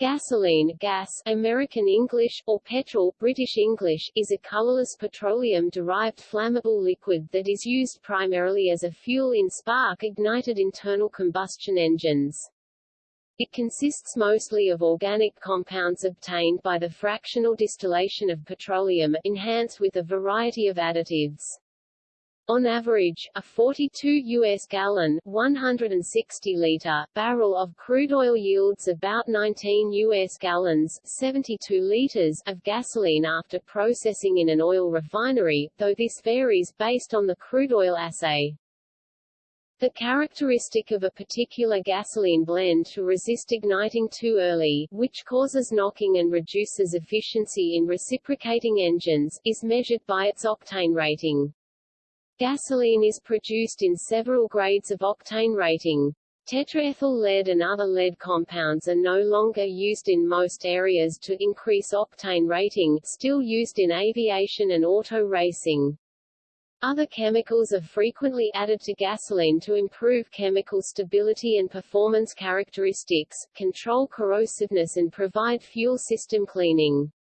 Gasoline gas, American English, or petrol British English, is a colorless petroleum-derived flammable liquid that is used primarily as a fuel in spark-ignited internal combustion engines. It consists mostly of organic compounds obtained by the fractional distillation of petroleum, enhanced with a variety of additives. On average, a 42 U.S. gallon 160 liter barrel of crude oil yields about 19 U.S. gallons 72 liters of gasoline after processing in an oil refinery, though this varies based on the crude oil assay. The characteristic of a particular gasoline blend to resist igniting too early, which causes knocking and reduces efficiency in reciprocating engines, is measured by its octane rating. Gasoline is produced in several grades of octane rating. Tetraethyl lead and other lead compounds are no longer used in most areas to increase octane rating, still used in aviation and auto racing. Other chemicals are frequently added to gasoline to improve chemical stability and performance characteristics, control corrosiveness and provide fuel system cleaning.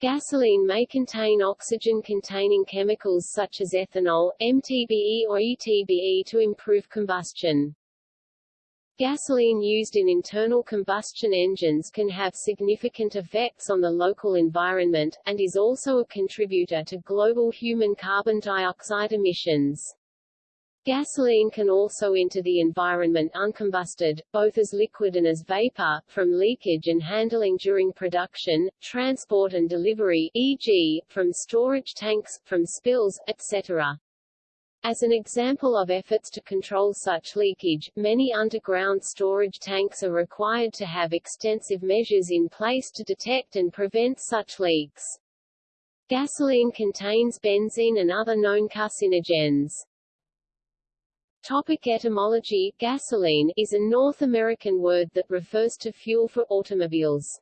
Gasoline may contain oxygen-containing chemicals such as ethanol, MTBE or ETBE to improve combustion. Gasoline used in internal combustion engines can have significant effects on the local environment, and is also a contributor to global human carbon dioxide emissions. Gasoline can also enter the environment uncombusted, both as liquid and as vapor, from leakage and handling during production, transport and delivery e.g., from storage tanks, from spills, etc. As an example of efforts to control such leakage, many underground storage tanks are required to have extensive measures in place to detect and prevent such leaks. Gasoline contains benzene and other known carcinogens. Topic etymology Gasoline is a North American word that refers to fuel for automobiles.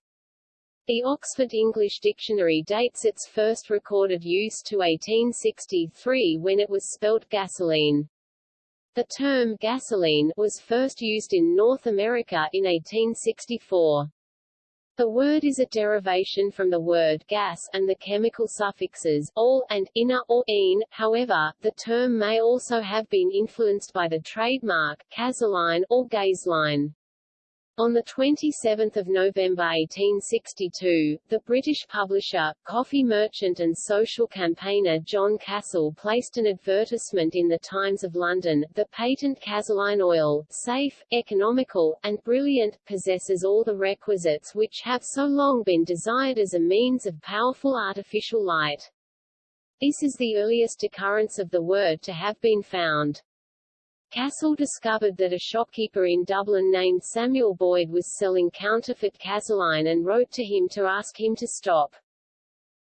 The Oxford English Dictionary dates its first recorded use to 1863 when it was spelt gasoline. The term gasoline was first used in North America in 1864. The word is a derivation from the word gas and the chemical suffixes all and ina or ine. However, the term may also have been influenced by the trademark gasoline or gasoline. On 27 November 1862, the British publisher, coffee merchant and social campaigner John Cassell placed an advertisement in the Times of London, the patent Cazeline oil, safe, economical, and brilliant, possesses all the requisites which have so long been desired as a means of powerful artificial light. This is the earliest occurrence of the word to have been found. Cassell discovered that a shopkeeper in Dublin named Samuel Boyd was selling counterfeit gasoline and wrote to him to ask him to stop.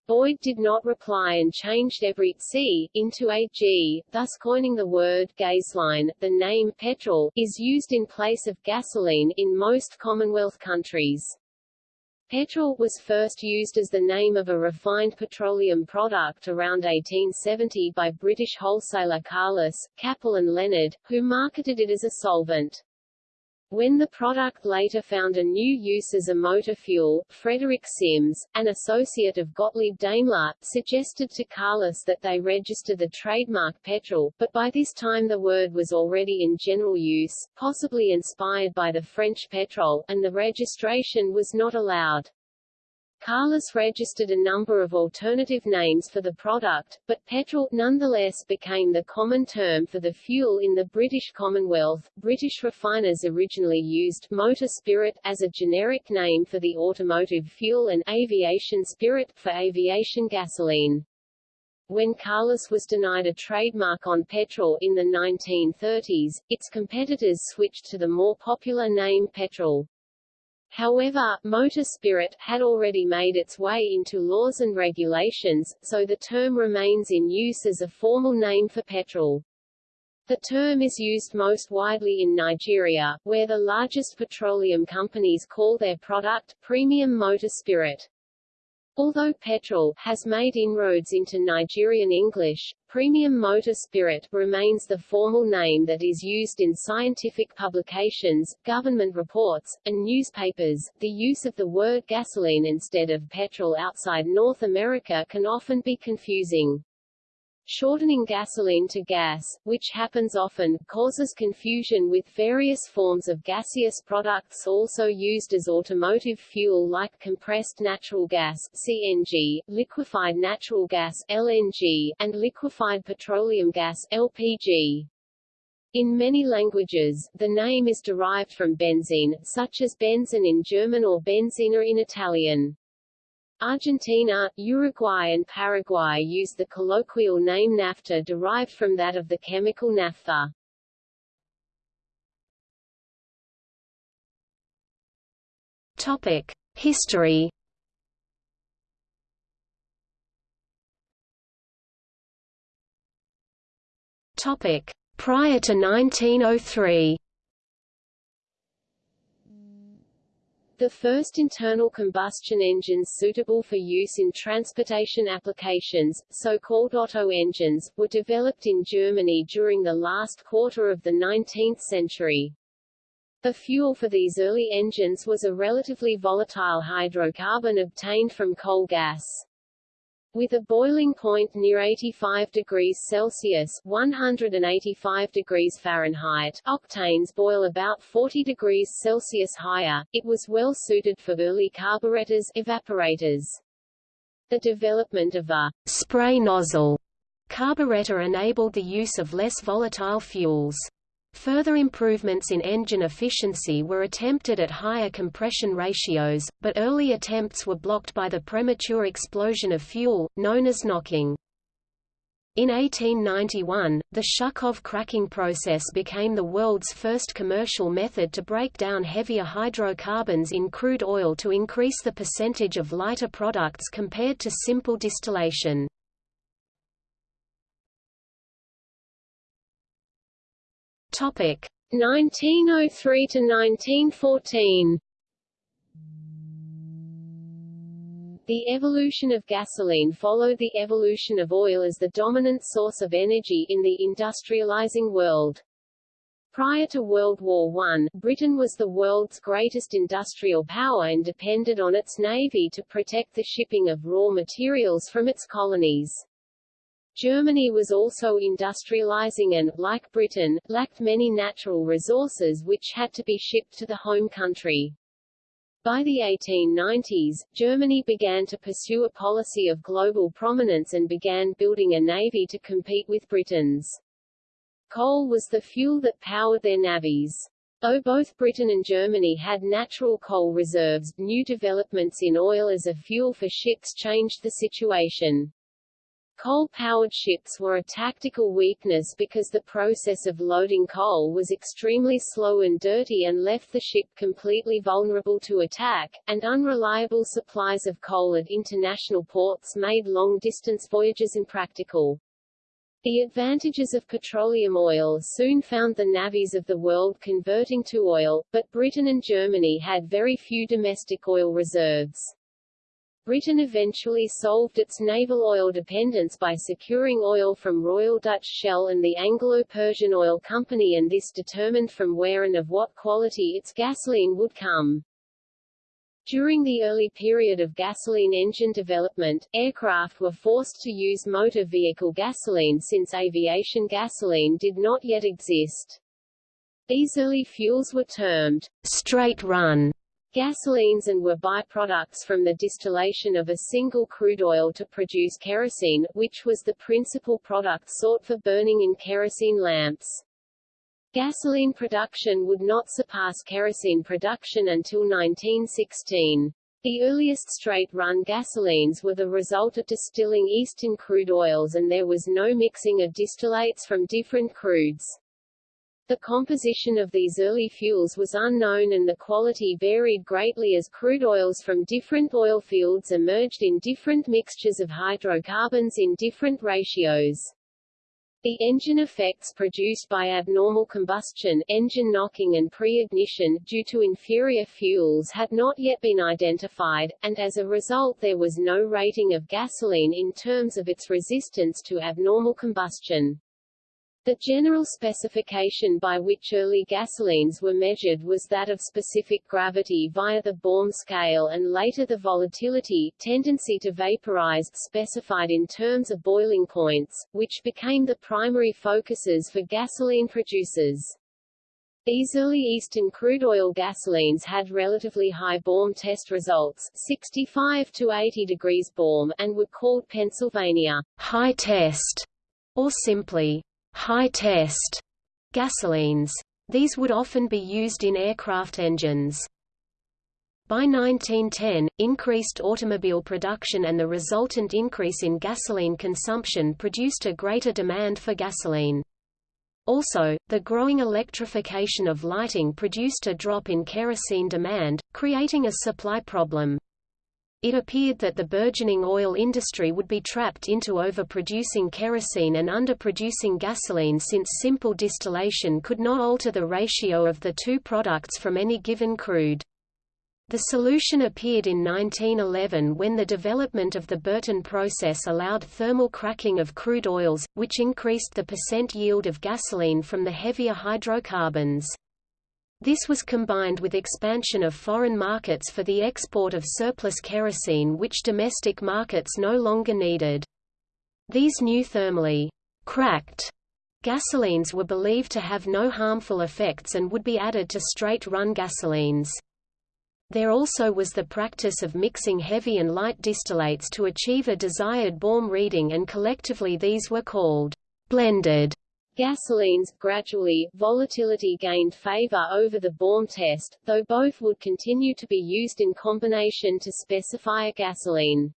Boyd did not reply and changed every C into a G, thus coining the word gasoline. The name petrol is used in place of gasoline in most Commonwealth countries. Petrol was first used as the name of a refined petroleum product around 1870 by British wholesaler Carless, Capel and Leonard, who marketed it as a solvent. When the product later found a new use as a motor fuel, Frederick Simms, an associate of Gottlieb Daimler, suggested to Carless that they register the trademark petrol, but by this time the word was already in general use, possibly inspired by the French petrol, and the registration was not allowed. Carless registered a number of alternative names for the product, but petrol nonetheless became the common term for the fuel in the British Commonwealth. British refiners originally used motor spirit as a generic name for the automotive fuel and aviation spirit for aviation gasoline. When Carless was denied a trademark on petrol in the 1930s, its competitors switched to the more popular name petrol. However, motor spirit had already made its way into laws and regulations, so the term remains in use as a formal name for petrol. The term is used most widely in Nigeria, where the largest petroleum companies call their product premium motor spirit. Although petrol has made inroads into Nigerian English, premium motor spirit remains the formal name that is used in scientific publications, government reports, and newspapers. The use of the word gasoline instead of petrol outside North America can often be confusing. Shortening gasoline to gas, which happens often, causes confusion with various forms of gaseous products also used as automotive fuel like compressed natural gas CNG, liquefied natural gas LNG, and liquefied petroleum gas LPG. In many languages, the name is derived from benzene, such as Benzin in German or benzina in Italian. Argentina, Uruguay and Paraguay use the colloquial name naphtha derived from that of the chemical naphtha. Topic: History. Topic: Prior to 1903. The first internal combustion engines suitable for use in transportation applications, so-called Otto engines, were developed in Germany during the last quarter of the 19th century. The fuel for these early engines was a relatively volatile hydrocarbon obtained from coal gas. With a boiling point near 85 degrees Celsius 185 degrees Fahrenheit octanes boil about 40 degrees Celsius higher, it was well suited for early carburetors evaporators. The development of a spray nozzle carburetor enabled the use of less volatile fuels. Further improvements in engine efficiency were attempted at higher compression ratios, but early attempts were blocked by the premature explosion of fuel, known as knocking. In 1891, the Shukhov cracking process became the world's first commercial method to break down heavier hydrocarbons in crude oil to increase the percentage of lighter products compared to simple distillation. Topic 1903 to 1914. The evolution of gasoline followed the evolution of oil as the dominant source of energy in the industrializing world. Prior to World War I, Britain was the world's greatest industrial power and depended on its navy to protect the shipping of raw materials from its colonies. Germany was also industrializing and, like Britain, lacked many natural resources which had to be shipped to the home country. By the 1890s, Germany began to pursue a policy of global prominence and began building a navy to compete with Britain's. Coal was the fuel that powered their navies. Though both Britain and Germany had natural coal reserves, new developments in oil as a fuel for ships changed the situation. Coal-powered ships were a tactical weakness because the process of loading coal was extremely slow and dirty and left the ship completely vulnerable to attack, and unreliable supplies of coal at international ports made long-distance voyages impractical. The advantages of petroleum oil soon found the navies of the world converting to oil, but Britain and Germany had very few domestic oil reserves. Britain eventually solved its naval oil dependence by securing oil from Royal Dutch Shell and the Anglo-Persian Oil Company and this determined from where and of what quality its gasoline would come. During the early period of gasoline engine development, aircraft were forced to use motor vehicle gasoline since aviation gasoline did not yet exist. These early fuels were termed straight run gasolines and were byproducts from the distillation of a single crude oil to produce kerosene, which was the principal product sought for burning in kerosene lamps. Gasoline production would not surpass kerosene production until 1916. The earliest straight-run gasolines were the result of distilling eastern crude oils and there was no mixing of distillates from different crudes. The composition of these early fuels was unknown and the quality varied greatly as crude oils from different oil fields emerged in different mixtures of hydrocarbons in different ratios. The engine effects produced by abnormal combustion engine knocking and pre-ignition due to inferior fuels had not yet been identified, and as a result there was no rating of gasoline in terms of its resistance to abnormal combustion. The general specification by which early gasolines were measured was that of specific gravity via the Baum scale and later the volatility tendency to vaporize specified in terms of boiling points, which became the primary focuses for gasoline producers. These early Eastern crude oil gasolines had relatively high Baum test results 65 to 80 degrees Baum and were called Pennsylvania high test, or simply high test gasolines. These would often be used in aircraft engines. By 1910, increased automobile production and the resultant increase in gasoline consumption produced a greater demand for gasoline. Also, the growing electrification of lighting produced a drop in kerosene demand, creating a supply problem. It appeared that the burgeoning oil industry would be trapped into overproducing kerosene and underproducing gasoline since simple distillation could not alter the ratio of the two products from any given crude. The solution appeared in 1911 when the development of the Burton process allowed thermal cracking of crude oils, which increased the percent yield of gasoline from the heavier hydrocarbons. This was combined with expansion of foreign markets for the export of surplus kerosene which domestic markets no longer needed. These new thermally cracked gasolines were believed to have no harmful effects and would be added to straight-run gasolines. There also was the practice of mixing heavy and light distillates to achieve a desired Baum reading and collectively these were called blended gasolines. Gradually, volatility gained favor over the Baum test, though both would continue to be used in combination to specify a gasoline.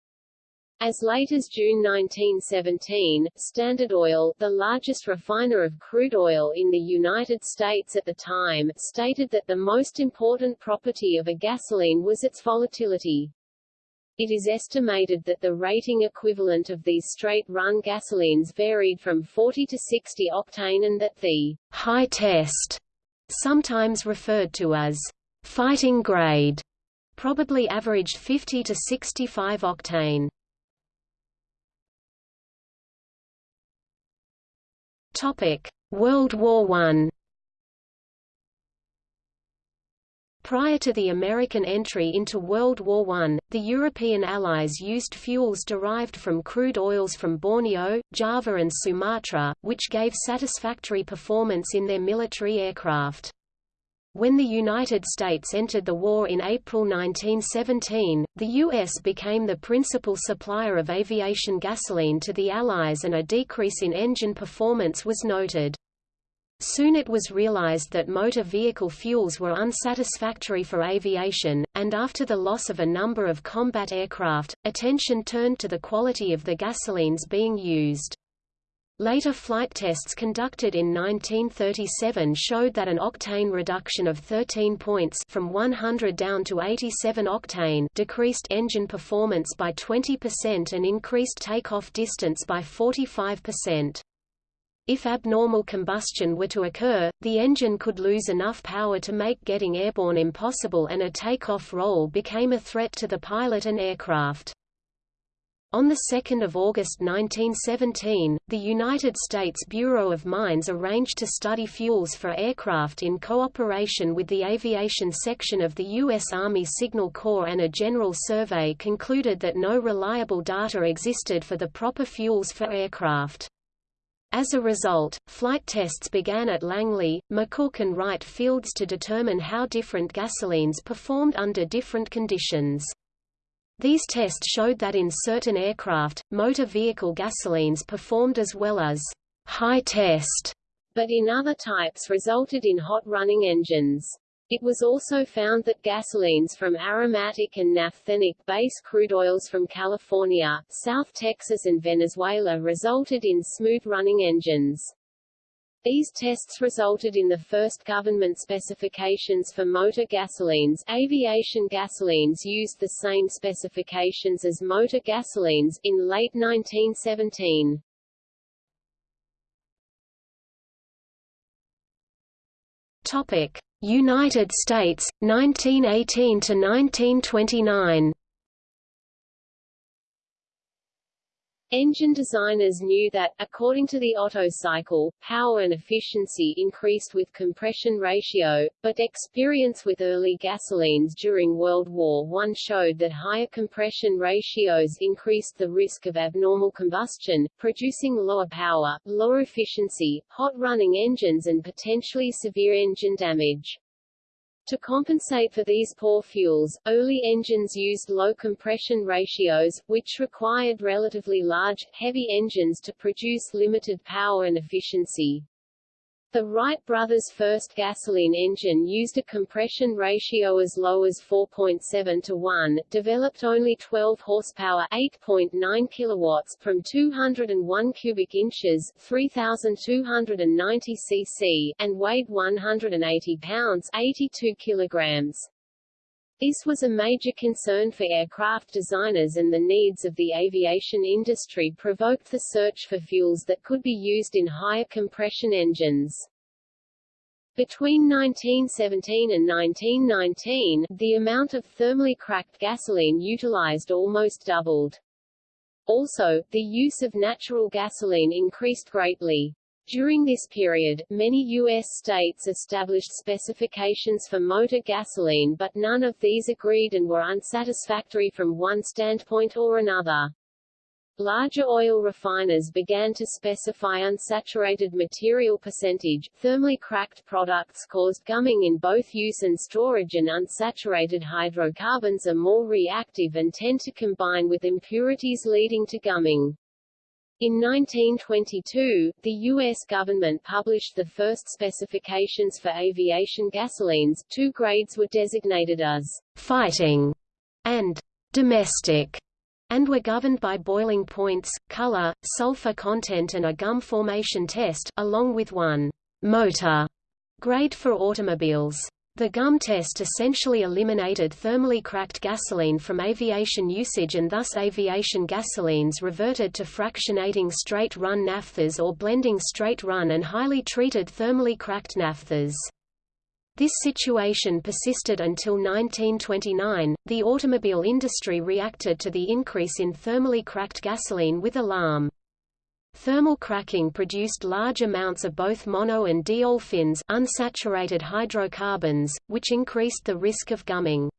As late as June 1917, Standard Oil, the largest refiner of crude oil in the United States at the time, stated that the most important property of a gasoline was its volatility. It is estimated that the rating equivalent of these straight-run gasolines varied from 40 to 60 octane and that the high test, sometimes referred to as fighting grade, probably averaged 50 to 65 octane. Topic: World War I Prior to the American entry into World War I, the European Allies used fuels derived from crude oils from Borneo, Java and Sumatra, which gave satisfactory performance in their military aircraft. When the United States entered the war in April 1917, the U.S. became the principal supplier of aviation gasoline to the Allies and a decrease in engine performance was noted. Soon it was realized that motor vehicle fuels were unsatisfactory for aviation, and after the loss of a number of combat aircraft, attention turned to the quality of the gasolines being used. Later flight tests conducted in 1937 showed that an octane reduction of 13 points from 100 down to 87 octane decreased engine performance by 20% and increased takeoff distance by 45%. If abnormal combustion were to occur, the engine could lose enough power to make getting airborne impossible and a takeoff roll became a threat to the pilot and aircraft. On 2 August 1917, the United States Bureau of Mines arranged to study fuels for aircraft in cooperation with the aviation section of the U.S. Army Signal Corps and a general survey concluded that no reliable data existed for the proper fuels for aircraft. As a result, flight tests began at Langley, McCook and Wright fields to determine how different gasolines performed under different conditions. These tests showed that in certain aircraft, motor vehicle gasolines performed as well as high test, but in other types resulted in hot-running engines. It was also found that gasolines from aromatic and naphthenic base crude oils from California, South Texas and Venezuela resulted in smooth-running engines. These tests resulted in the first government specifications for motor gasolines. Aviation gasolines used the same specifications as motor gasolines in late 1917. United States 1918 to 1929. Engine designers knew that, according to the Otto cycle, power and efficiency increased with compression ratio, but experience with early gasolines during World War I showed that higher compression ratios increased the risk of abnormal combustion, producing lower power, lower efficiency, hot-running engines and potentially severe engine damage. To compensate for these poor fuels, early engines used low compression ratios, which required relatively large, heavy engines to produce limited power and efficiency. The Wright brothers' first gasoline engine used a compression ratio as low as 4.7 to 1, developed only 12 horsepower 8.9 kilowatts from 201 cubic inches 3,290 cc, and weighed 180 pounds 82 kilograms. This was a major concern for aircraft designers and the needs of the aviation industry provoked the search for fuels that could be used in higher compression engines. Between 1917 and 1919, the amount of thermally cracked gasoline utilized almost doubled. Also, the use of natural gasoline increased greatly. During this period, many U.S. states established specifications for motor gasoline but none of these agreed and were unsatisfactory from one standpoint or another. Larger oil refiners began to specify unsaturated material percentage. Thermally cracked products caused gumming in both use and storage and unsaturated hydrocarbons are more reactive and tend to combine with impurities leading to gumming. In 1922, the U.S. government published the first specifications for aviation gasolines. Two grades were designated as fighting and domestic, and were governed by boiling points, color, sulfur content and a gum formation test, along with one motor grade for automobiles. The gum test essentially eliminated thermally cracked gasoline from aviation usage and thus aviation gasolines reverted to fractionating straight-run naphthas or blending straight-run and highly treated thermally cracked naphthas. This situation persisted until 1929. The automobile industry reacted to the increase in thermally cracked gasoline with alarm. Thermal cracking produced large amounts of both mono and diolefins unsaturated hydrocarbons, which increased the risk of gumming.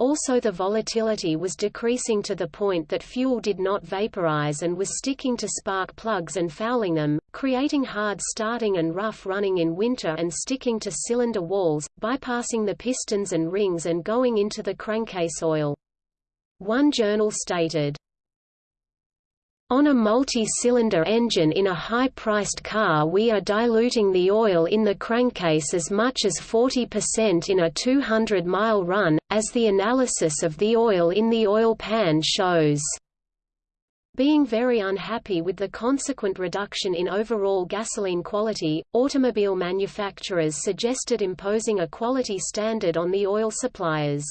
Also the volatility was decreasing to the point that fuel did not vaporize and was sticking to spark plugs and fouling them, creating hard starting and rough running in winter and sticking to cylinder walls, bypassing the pistons and rings and going into the crankcase oil. One journal stated, on a multi-cylinder engine in a high-priced car we are diluting the oil in the crankcase as much as 40% in a 200-mile run, as the analysis of the oil in the oil pan shows. Being very unhappy with the consequent reduction in overall gasoline quality, automobile manufacturers suggested imposing a quality standard on the oil suppliers.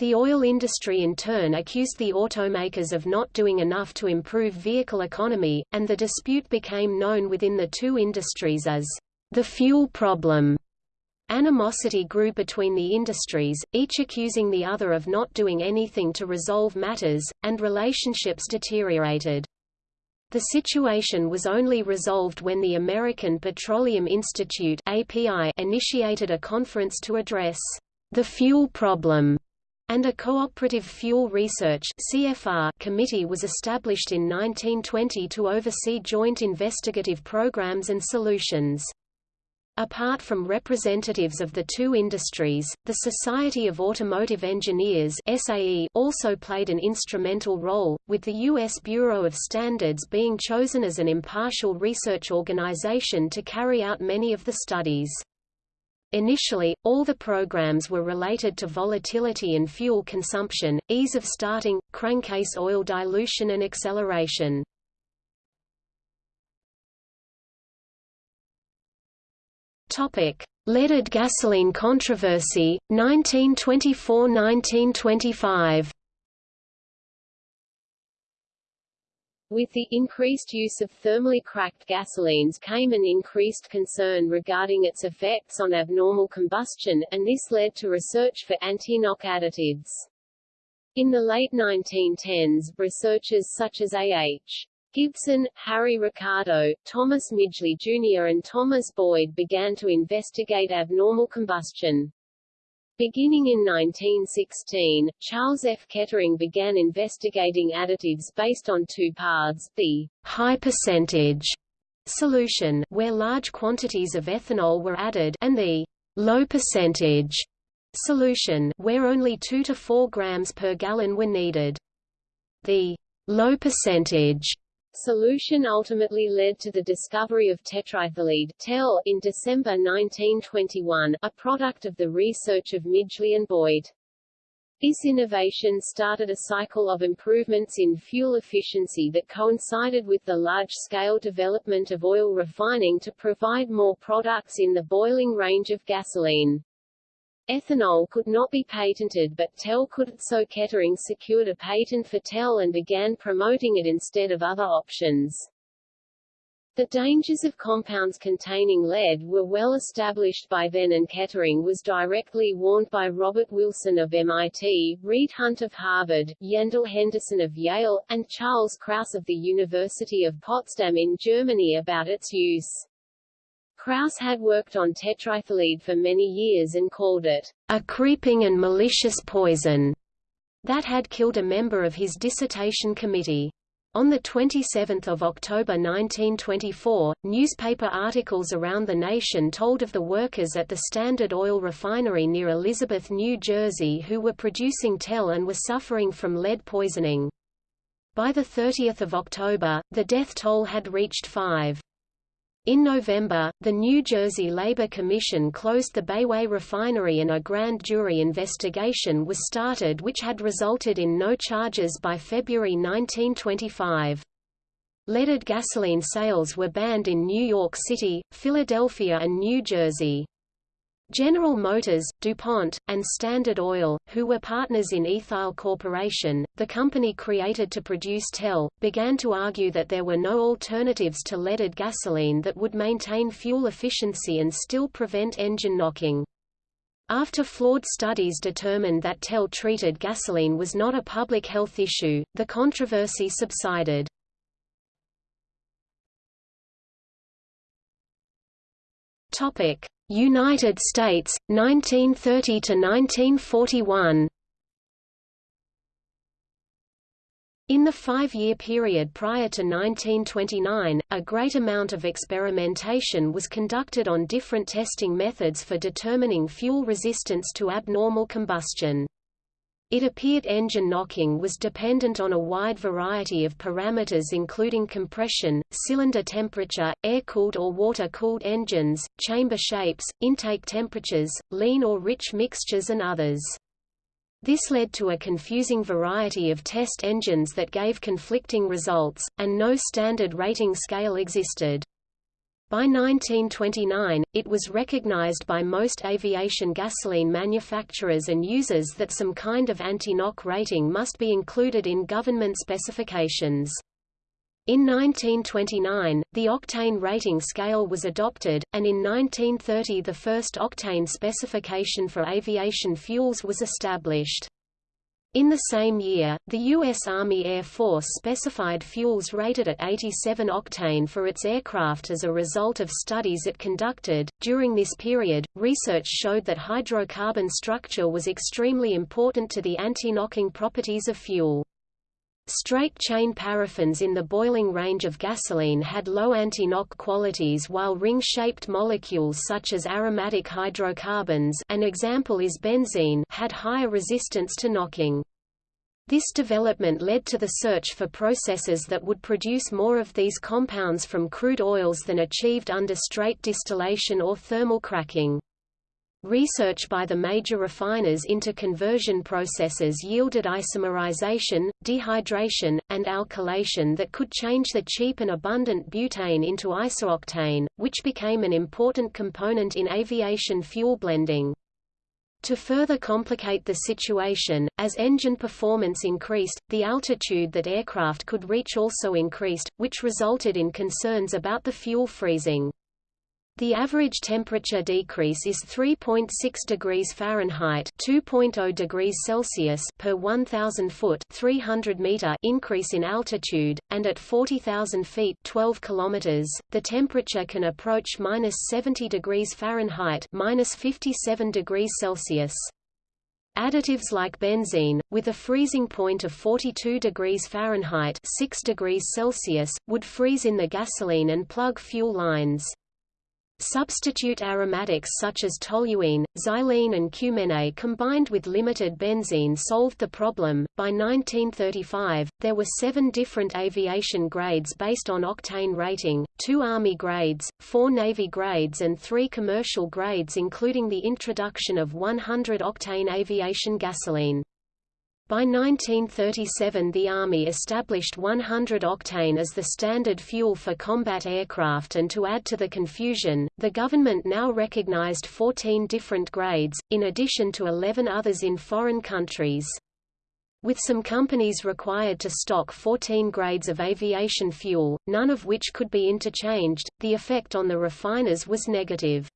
The oil industry in turn accused the automakers of not doing enough to improve vehicle economy, and the dispute became known within the two industries as the fuel problem. Animosity grew between the industries, each accusing the other of not doing anything to resolve matters, and relationships deteriorated. The situation was only resolved when the American Petroleum Institute API initiated a conference to address the fuel problem and a Cooperative Fuel Research CFR committee was established in 1920 to oversee joint investigative programs and solutions. Apart from representatives of the two industries, the Society of Automotive Engineers SAE also played an instrumental role, with the U.S. Bureau of Standards being chosen as an impartial research organization to carry out many of the studies. Initially, all the programs were related to volatility and fuel consumption, ease of starting, crankcase oil dilution and acceleration. Topic: Leaded gasoline controversy, 1924–1925. With the increased use of thermally cracked gasolines came an increased concern regarding its effects on abnormal combustion, and this led to research for anti-knock additives. In the late 1910s, researchers such as A.H. Gibson, Harry Ricardo, Thomas Midgley Jr. and Thomas Boyd began to investigate abnormal combustion. Beginning in 1916, Charles F. Kettering began investigating additives based on two paths, the high percentage solution, where large quantities of ethanol were added, and the low percentage solution, where only 2 to 4 grams per gallon were needed. The low percentage Solution ultimately led to the discovery of tetraethyllead TEL in December 1921, a product of the research of Midgley and Boyd. This innovation started a cycle of improvements in fuel efficiency that coincided with the large-scale development of oil refining to provide more products in the boiling range of gasoline. Ethanol could not be patented but TEL could so Kettering secured a patent for TEL and began promoting it instead of other options. The dangers of compounds containing lead were well established by then and Kettering was directly warned by Robert Wilson of MIT, Reid Hunt of Harvard, Yandell Henderson of Yale, and Charles Krauss of the University of Potsdam in Germany about its use. Krauss had worked on tetraethyllead for many years and called it a creeping and malicious poison that had killed a member of his dissertation committee. On 27 October 1924, newspaper articles around the nation told of the workers at the Standard Oil refinery near Elizabeth, New Jersey who were producing TEL and were suffering from lead poisoning. By 30 October, the death toll had reached five. In November, the New Jersey Labor Commission closed the Bayway refinery and a grand jury investigation was started which had resulted in no charges by February 1925. Leaded gasoline sales were banned in New York City, Philadelphia and New Jersey. General Motors, DuPont, and Standard Oil, who were partners in Ethyl Corporation, the company created to produce TEL, began to argue that there were no alternatives to leaded gasoline that would maintain fuel efficiency and still prevent engine knocking. After flawed studies determined that TEL-treated gasoline was not a public health issue, the controversy subsided. Topic: United States 1930 to 1941. In the five-year period prior to 1929, a great amount of experimentation was conducted on different testing methods for determining fuel resistance to abnormal combustion. It appeared engine knocking was dependent on a wide variety of parameters including compression, cylinder temperature, air-cooled or water-cooled engines, chamber shapes, intake temperatures, lean or rich mixtures and others. This led to a confusing variety of test engines that gave conflicting results, and no standard rating scale existed. By 1929, it was recognized by most aviation gasoline manufacturers and users that some kind of anti-knock rating must be included in government specifications. In 1929, the octane rating scale was adopted, and in 1930 the first octane specification for aviation fuels was established. In the same year, the U.S. Army Air Force specified fuels rated at 87 octane for its aircraft as a result of studies it conducted. During this period, research showed that hydrocarbon structure was extremely important to the anti-knocking properties of fuel. Straight-chain paraffins in the boiling range of gasoline had low anti-knock qualities while ring-shaped molecules such as aromatic hydrocarbons an example is benzene had higher resistance to knocking. This development led to the search for processes that would produce more of these compounds from crude oils than achieved under straight distillation or thermal cracking. Research by the major refiners into conversion processes yielded isomerization, dehydration, and alkylation that could change the cheap and abundant butane into isooctane, which became an important component in aviation fuel blending. To further complicate the situation, as engine performance increased, the altitude that aircraft could reach also increased, which resulted in concerns about the fuel freezing. The average temperature decrease is 3.6 degrees Fahrenheit (2.0 degrees Celsius) per 1000 foot (300 meter) increase in altitude, and at 40,000 feet (12 kilometers), the temperature can approach -70 degrees Fahrenheit (-57 degrees Celsius). Additives like benzene, with a freezing point of 42 degrees Fahrenheit 6 degrees Celsius, would freeze in the gasoline and plug fuel lines. Substitute aromatics such as toluene, xylene and cumene combined with limited benzene solved the problem. By 1935, there were seven different aviation grades based on octane rating, two Army grades, four Navy grades and three commercial grades including the introduction of 100-octane aviation gasoline. By 1937 the Army established 100-octane as the standard fuel for combat aircraft and to add to the confusion, the government now recognized 14 different grades, in addition to 11 others in foreign countries. With some companies required to stock 14 grades of aviation fuel, none of which could be interchanged, the effect on the refiners was negative.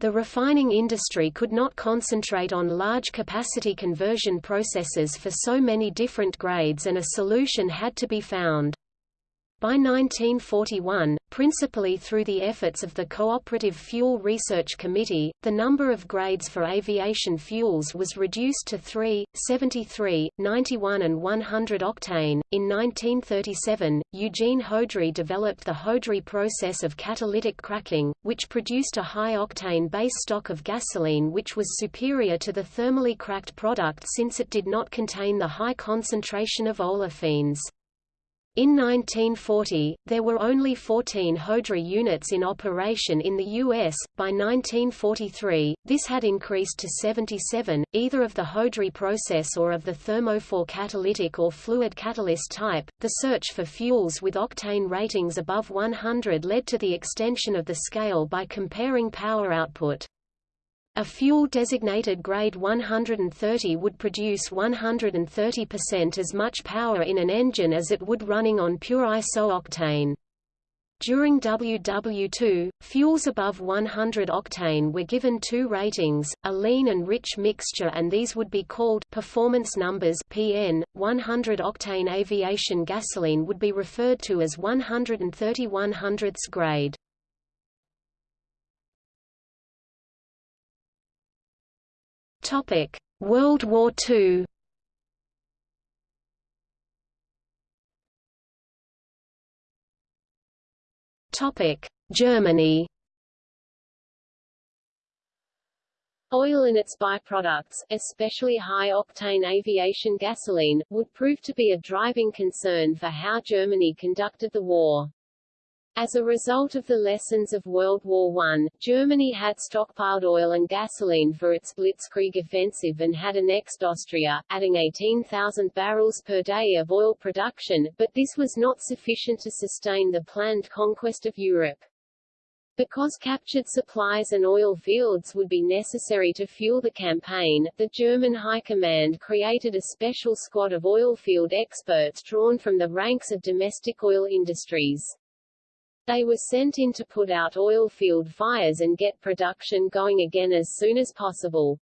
The refining industry could not concentrate on large capacity conversion processes for so many different grades and a solution had to be found. By 1941, principally through the efforts of the Cooperative Fuel Research Committee, the number of grades for aviation fuels was reduced to 3, 73, 91 and 100 octane. In 1937, Eugene Houdry developed the Houdry process of catalytic cracking, which produced a high-octane base stock of gasoline which was superior to the thermally cracked product since it did not contain the high concentration of olefins. In 1940, there were only 14 Houdry units in operation in the U.S. By 1943, this had increased to 77, either of the Houdry process or of the Thermofor catalytic or fluid catalyst type. The search for fuels with octane ratings above 100 led to the extension of the scale by comparing power output. A fuel designated grade 130 would produce 130% as much power in an engine as it would running on pure isooctane. During WW2, fuels above 100 octane were given two ratings, a lean and rich mixture and these would be called performance numbers PN. 100 octane aviation gasoline would be referred to as 130 100ths grade. Topic: World War II. Topic: Germany. Oil and its byproducts, especially high-octane aviation gasoline, would prove to be a driving concern for how Germany conducted the war. As a result of the lessons of World War I, Germany had stockpiled oil and gasoline for its Blitzkrieg offensive and had annexed Austria, adding 18,000 barrels per day of oil production, but this was not sufficient to sustain the planned conquest of Europe. Because captured supplies and oil fields would be necessary to fuel the campaign, the German High Command created a special squad of oil field experts drawn from the ranks of domestic oil industries. They were sent in to put out oil field fires and get production going again as soon as possible.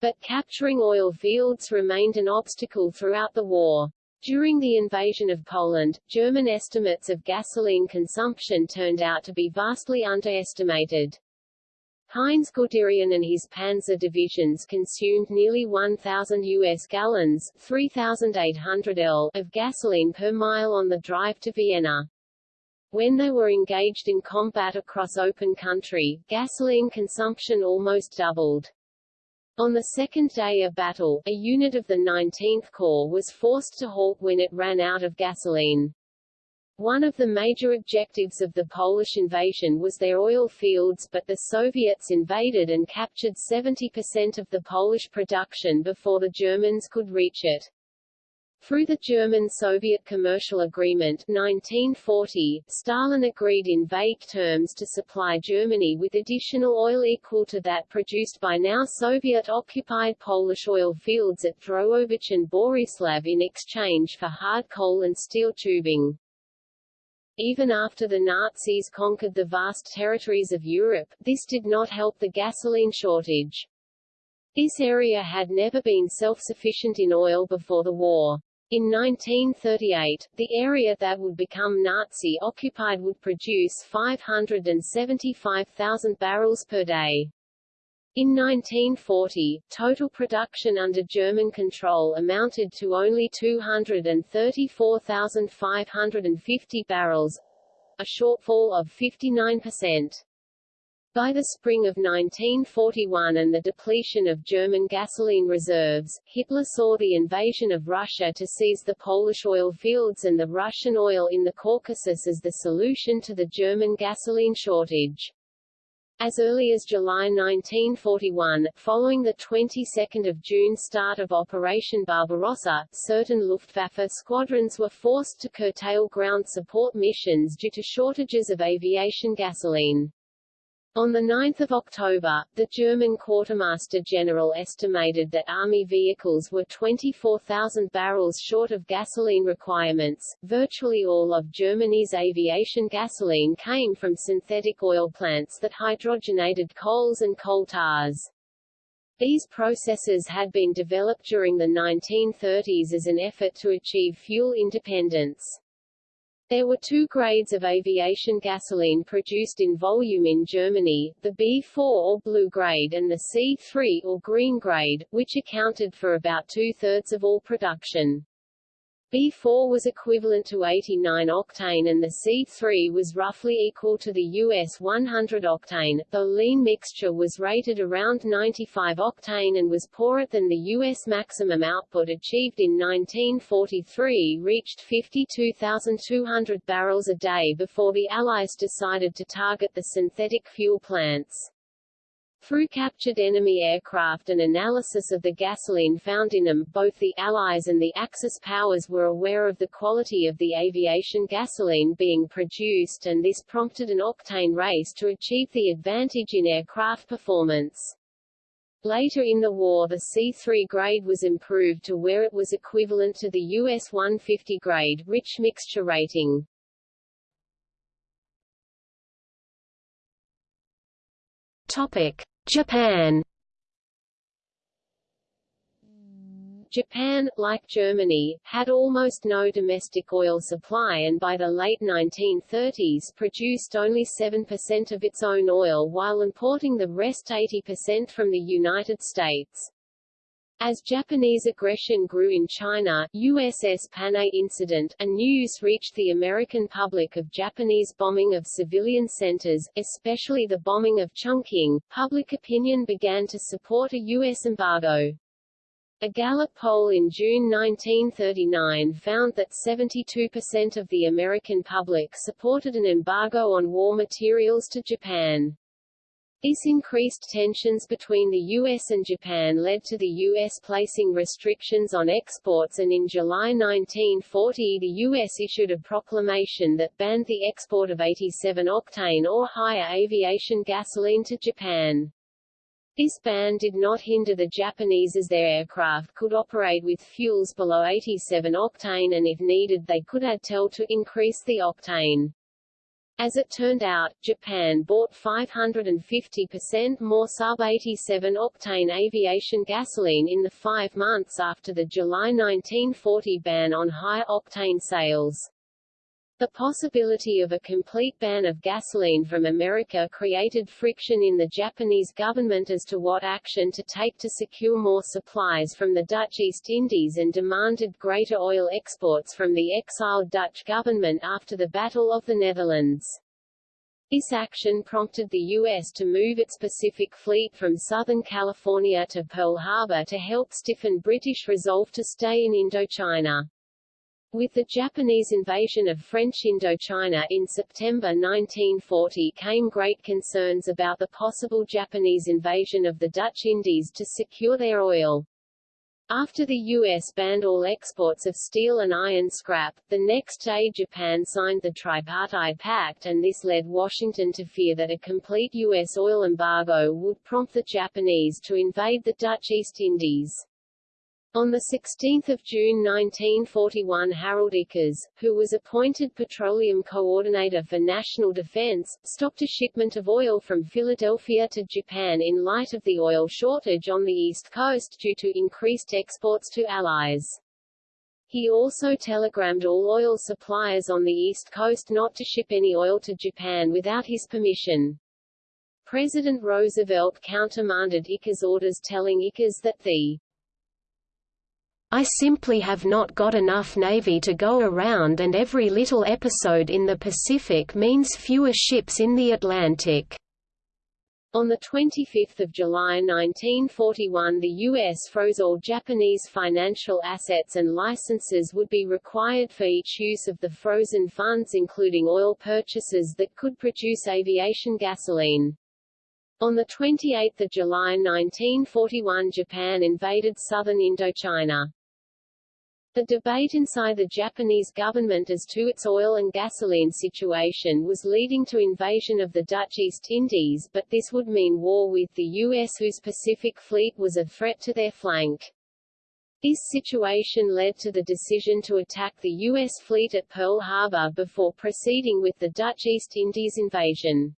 But capturing oil fields remained an obstacle throughout the war. During the invasion of Poland, German estimates of gasoline consumption turned out to be vastly underestimated. Heinz Guderian and his panzer divisions consumed nearly 1,000 U.S. gallons 3,800 L of gasoline per mile on the drive to Vienna. When they were engaged in combat across open country, gasoline consumption almost doubled. On the second day of battle, a unit of the 19th Corps was forced to halt when it ran out of gasoline. One of the major objectives of the Polish invasion was their oil fields but the Soviets invaded and captured 70% of the Polish production before the Germans could reach it. Through the German-Soviet Commercial Agreement 1940, Stalin agreed in vague terms to supply Germany with additional oil equal to that produced by now Soviet-occupied Polish oil fields at Drohobych and Borislav in exchange for hard coal and steel tubing. Even after the Nazis conquered the vast territories of Europe, this did not help the gasoline shortage. This area had never been self-sufficient in oil before the war. In 1938, the area that would become Nazi-occupied would produce 575,000 barrels per day. In 1940, total production under German control amounted to only 234,550 barrels, a shortfall of 59%. By the spring of 1941 and the depletion of German gasoline reserves, Hitler saw the invasion of Russia to seize the Polish oil fields and the Russian oil in the Caucasus as the solution to the German gasoline shortage. As early as July 1941, following the 22nd of June start of Operation Barbarossa, certain Luftwaffe squadrons were forced to curtail ground support missions due to shortages of aviation gasoline. On 9 October, the German Quartermaster General estimated that Army vehicles were 24,000 barrels short of gasoline requirements. Virtually all of Germany's aviation gasoline came from synthetic oil plants that hydrogenated coals and coal tars. These processes had been developed during the 1930s as an effort to achieve fuel independence. There were two grades of aviation gasoline produced in volume in Germany, the B4 or blue grade and the C3 or green grade, which accounted for about two-thirds of all production. B4 was equivalent to 89 octane and the C3 was roughly equal to the US 100 octane, though lean mixture was rated around 95 octane and was poorer than the US maximum output achieved in 1943 reached 52,200 barrels a day before the Allies decided to target the synthetic fuel plants. Through captured enemy aircraft and analysis of the gasoline found in them, both the Allies and the Axis powers were aware of the quality of the aviation gasoline being produced and this prompted an octane race to achieve the advantage in aircraft performance. Later in the war the C3 grade was improved to where it was equivalent to the US 150 grade rich mixture rating. Topic. Japan Japan, like Germany, had almost no domestic oil supply and by the late 1930s produced only 7% of its own oil while importing the rest 80% from the United States. As Japanese aggression grew in China, USS Panay incident, and news reached the American public of Japanese bombing of civilian centers, especially the bombing of Chongqing, public opinion began to support a U.S. embargo. A Gallup poll in June 1939 found that 72% of the American public supported an embargo on war materials to Japan. This increased tensions between the US and Japan led to the US placing restrictions on exports and in July 1940 the US issued a proclamation that banned the export of 87-octane or higher aviation gasoline to Japan. This ban did not hinder the Japanese as their aircraft could operate with fuels below 87 octane and if needed they could add TEL to increase the octane. As it turned out, Japan bought 550% more sub-87 octane aviation gasoline in the five months after the July 1940 ban on high-octane sales. The possibility of a complete ban of gasoline from America created friction in the Japanese government as to what action to take to secure more supplies from the Dutch East Indies and demanded greater oil exports from the exiled Dutch government after the Battle of the Netherlands. This action prompted the U.S. to move its Pacific Fleet from Southern California to Pearl Harbor to help stiffen British resolve to stay in Indochina. With the Japanese invasion of French Indochina in September 1940 came great concerns about the possible Japanese invasion of the Dutch Indies to secure their oil. After the U.S. banned all exports of steel and iron scrap, the next day Japan signed the Tripartite Pact and this led Washington to fear that a complete U.S. oil embargo would prompt the Japanese to invade the Dutch East Indies. On 16 June 1941 Harold Ickes, who was appointed Petroleum Coordinator for National Defense, stopped a shipment of oil from Philadelphia to Japan in light of the oil shortage on the East Coast due to increased exports to Allies. He also telegrammed all oil suppliers on the East Coast not to ship any oil to Japan without his permission. President Roosevelt countermanded Ickes' orders telling Ickes that the I simply have not got enough Navy to go around and every little episode in the Pacific means fewer ships in the Atlantic." On 25 July 1941 the U.S. froze all Japanese financial assets and licenses would be required for each use of the frozen funds including oil purchases that could produce aviation gasoline. On 28 July 1941 Japan invaded southern Indochina. The debate inside the Japanese government as to its oil and gasoline situation was leading to invasion of the Dutch East Indies but this would mean war with the U.S. whose Pacific Fleet was a threat to their flank. This situation led to the decision to attack the U.S. fleet at Pearl Harbor before proceeding with the Dutch East Indies invasion.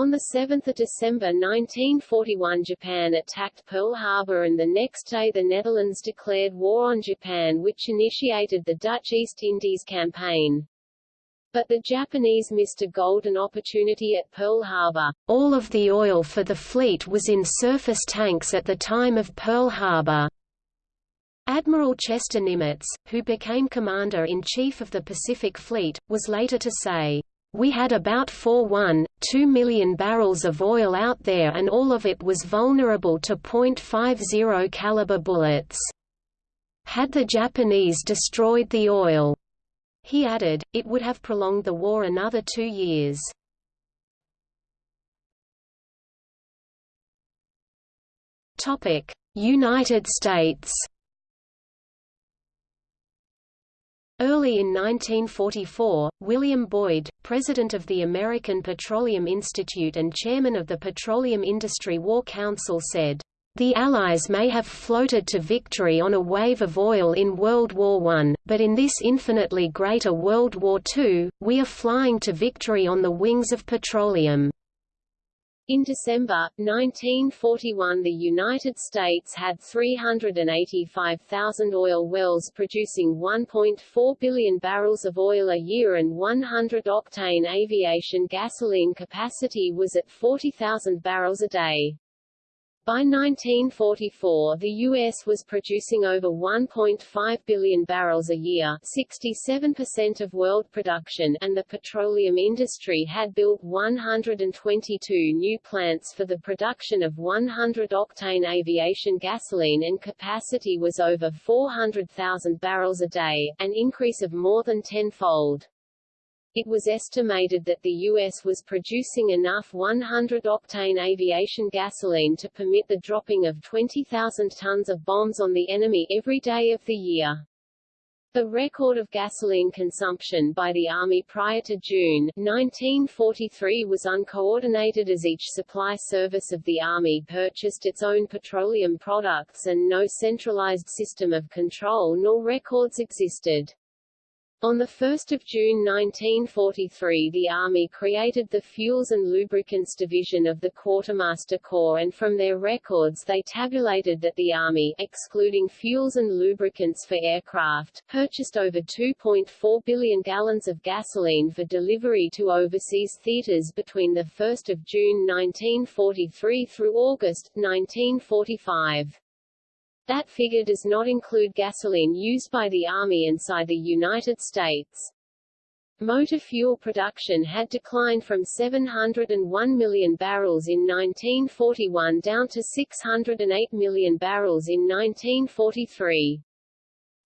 On 7 December 1941 Japan attacked Pearl Harbor and the next day the Netherlands declared war on Japan which initiated the Dutch East Indies Campaign. But the Japanese missed a golden opportunity at Pearl Harbor. All of the oil for the fleet was in surface tanks at the time of Pearl Harbor. Admiral Chester Nimitz, who became Commander-in-Chief of the Pacific Fleet, was later to say, we had about 4.1, 2 million barrels of oil out there and all of it was vulnerable to .50 caliber bullets. Had the Japanese destroyed the oil, he added, it would have prolonged the war another two years. United States Early in 1944, William Boyd, president of the American Petroleum Institute and chairman of the Petroleum Industry War Council said, "...the Allies may have floated to victory on a wave of oil in World War I, but in this infinitely greater World War II, we are flying to victory on the wings of petroleum." In December, 1941 the United States had 385,000 oil wells producing 1.4 billion barrels of oil a year and 100-octane aviation gasoline capacity was at 40,000 barrels a day. By 1944 the U.S. was producing over 1.5 billion barrels a year 67% of world production and the petroleum industry had built 122 new plants for the production of 100-octane aviation gasoline and capacity was over 400,000 barrels a day, an increase of more than tenfold. It was estimated that the U.S. was producing enough 100-octane aviation gasoline to permit the dropping of 20,000 tons of bombs on the enemy every day of the year. The record of gasoline consumption by the Army prior to June 1943 was uncoordinated as each supply service of the Army purchased its own petroleum products and no centralized system of control nor records existed. On 1 June 1943 the Army created the Fuels and Lubricants Division of the Quartermaster Corps and from their records they tabulated that the Army excluding fuels and lubricants for aircraft, purchased over 2.4 billion gallons of gasoline for delivery to overseas theaters between 1 June 1943 through August, 1945. That figure does not include gasoline used by the Army inside the United States. Motor fuel production had declined from 701 million barrels in 1941 down to 608 million barrels in 1943.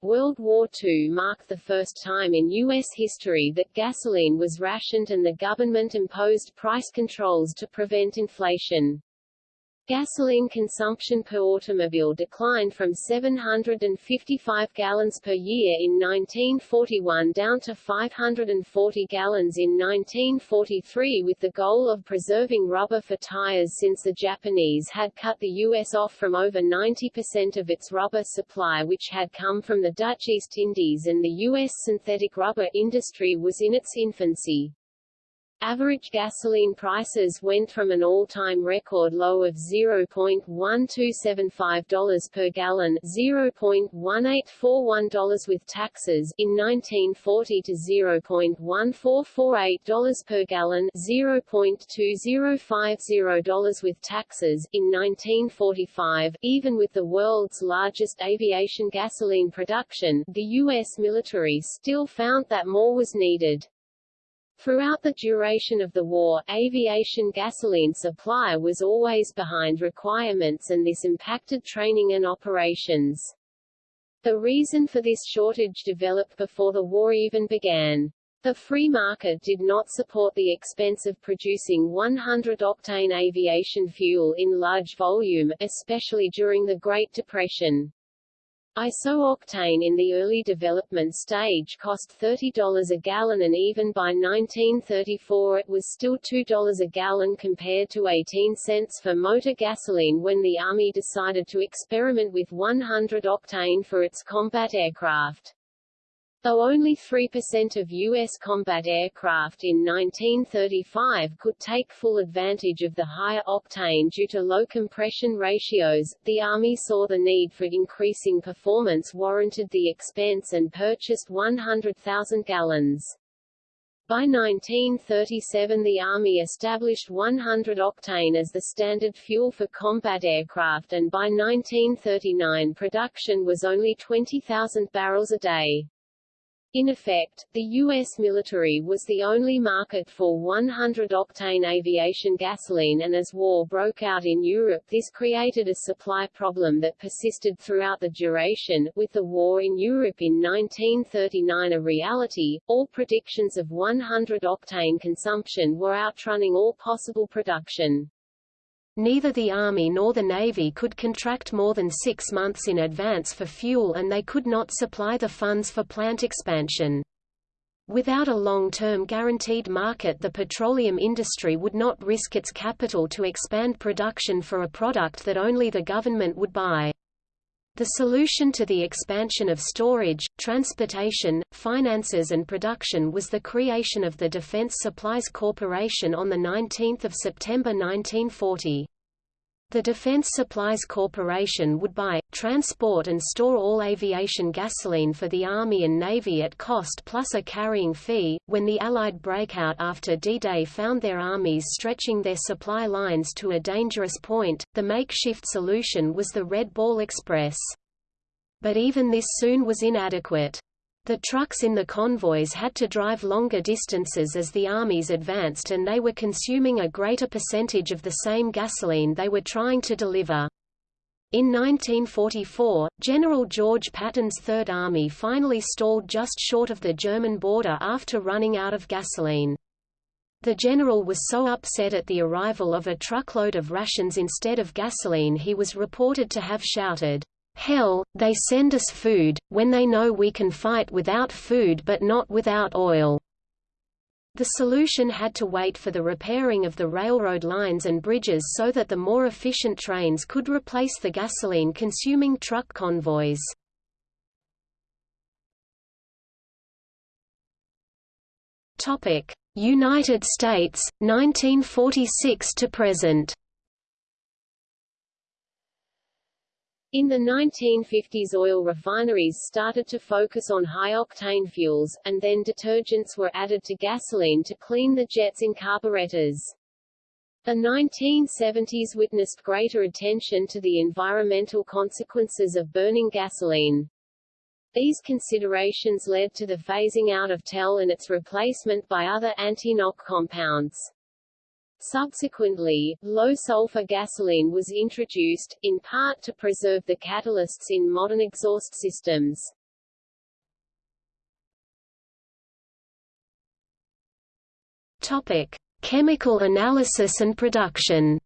World War II marked the first time in U.S. history that gasoline was rationed and the government imposed price controls to prevent inflation. Gasoline consumption per automobile declined from 755 gallons per year in 1941 down to 540 gallons in 1943 with the goal of preserving rubber for tires since the Japanese had cut the U.S. off from over 90% of its rubber supply which had come from the Dutch East Indies and the U.S. synthetic rubber industry was in its infancy. Average gasoline prices went from an all-time record low of $0.1275 per gallon $0.1841 with taxes in 1940 to $0.1448 per gallon $0.2050 with taxes in 1945. Even with the world's largest aviation gasoline production, the U.S. military still found that more was needed. Throughout the duration of the war, aviation gasoline supply was always behind requirements and this impacted training and operations. The reason for this shortage developed before the war even began. The free market did not support the expense of producing 100-octane aviation fuel in large volume, especially during the Great Depression. Isooctane in the early development stage cost $30 a gallon and even by 1934 it was still $2 a gallon compared to 18 cents for motor gasoline when the Army decided to experiment with 100 octane for its combat aircraft. Though only 3% of U.S. combat aircraft in 1935 could take full advantage of the higher octane due to low compression ratios, the Army saw the need for increasing performance warranted the expense and purchased 100,000 gallons. By 1937 the Army established 100 octane as the standard fuel for combat aircraft and by 1939 production was only 20,000 barrels a day. In effect, the U.S. military was the only market for 100-octane aviation gasoline and as war broke out in Europe this created a supply problem that persisted throughout the duration. With the war in Europe in 1939 a reality, all predictions of 100-octane consumption were outrunning all possible production. Neither the Army nor the Navy could contract more than six months in advance for fuel and they could not supply the funds for plant expansion. Without a long-term guaranteed market the petroleum industry would not risk its capital to expand production for a product that only the government would buy. The solution to the expansion of storage, transportation, finances and production was the creation of the Defense Supplies Corporation on 19 September 1940. The Defense Supplies Corporation would buy, transport and store all aviation gasoline for the Army and Navy at cost plus a carrying fee. When the Allied breakout after D-Day found their armies stretching their supply lines to a dangerous point, the makeshift solution was the Red Ball Express. But even this soon was inadequate. The trucks in the convoys had to drive longer distances as the armies advanced and they were consuming a greater percentage of the same gasoline they were trying to deliver. In 1944, General George Patton's Third Army finally stalled just short of the German border after running out of gasoline. The general was so upset at the arrival of a truckload of rations instead of gasoline he was reported to have shouted, Hell, they send us food, when they know we can fight without food but not without oil. The solution had to wait for the repairing of the railroad lines and bridges so that the more efficient trains could replace the gasoline-consuming truck convoys. United States, 1946 to present In the 1950s oil refineries started to focus on high-octane fuels, and then detergents were added to gasoline to clean the jets in carburetors. The 1970s witnessed greater attention to the environmental consequences of burning gasoline. These considerations led to the phasing out of TEL and its replacement by other anti-knock compounds. Subsequently, low-sulfur gasoline was introduced, in part to preserve the catalysts in modern exhaust systems. Topic: Chemical analysis and production.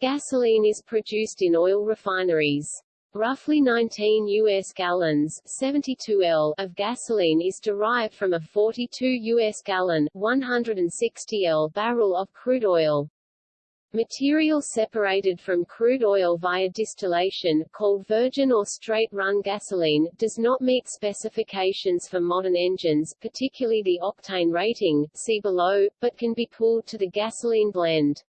Gasoline is produced in oil refineries. Roughly 19 U.S. gallons 72 L of gasoline is derived from a 42 U.S. gallon 160 L barrel of crude oil. Material separated from crude oil via distillation, called virgin or straight-run gasoline, does not meet specifications for modern engines, particularly the octane rating, see below, but can be pooled to the gasoline blend.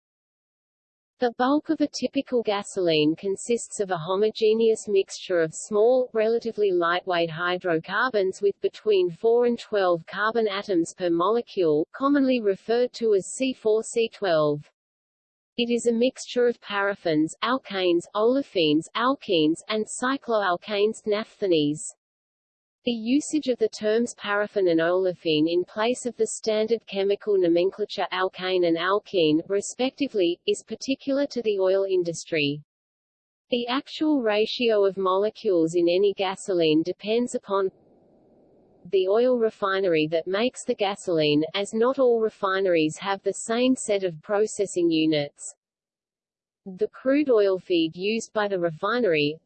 The bulk of a typical gasoline consists of a homogeneous mixture of small, relatively lightweight hydrocarbons with between 4 and 12 carbon atoms per molecule, commonly referred to as C4C12. It is a mixture of paraffins, alkanes, olefins, alkenes, and cycloalkanes naphthenes. The usage of the terms paraffin and olefin in place of the standard chemical nomenclature alkane and alkene, respectively, is particular to the oil industry. The actual ratio of molecules in any gasoline depends upon the oil refinery that makes the gasoline, as not all refineries have the same set of processing units. The crude oil feed used by the refinery,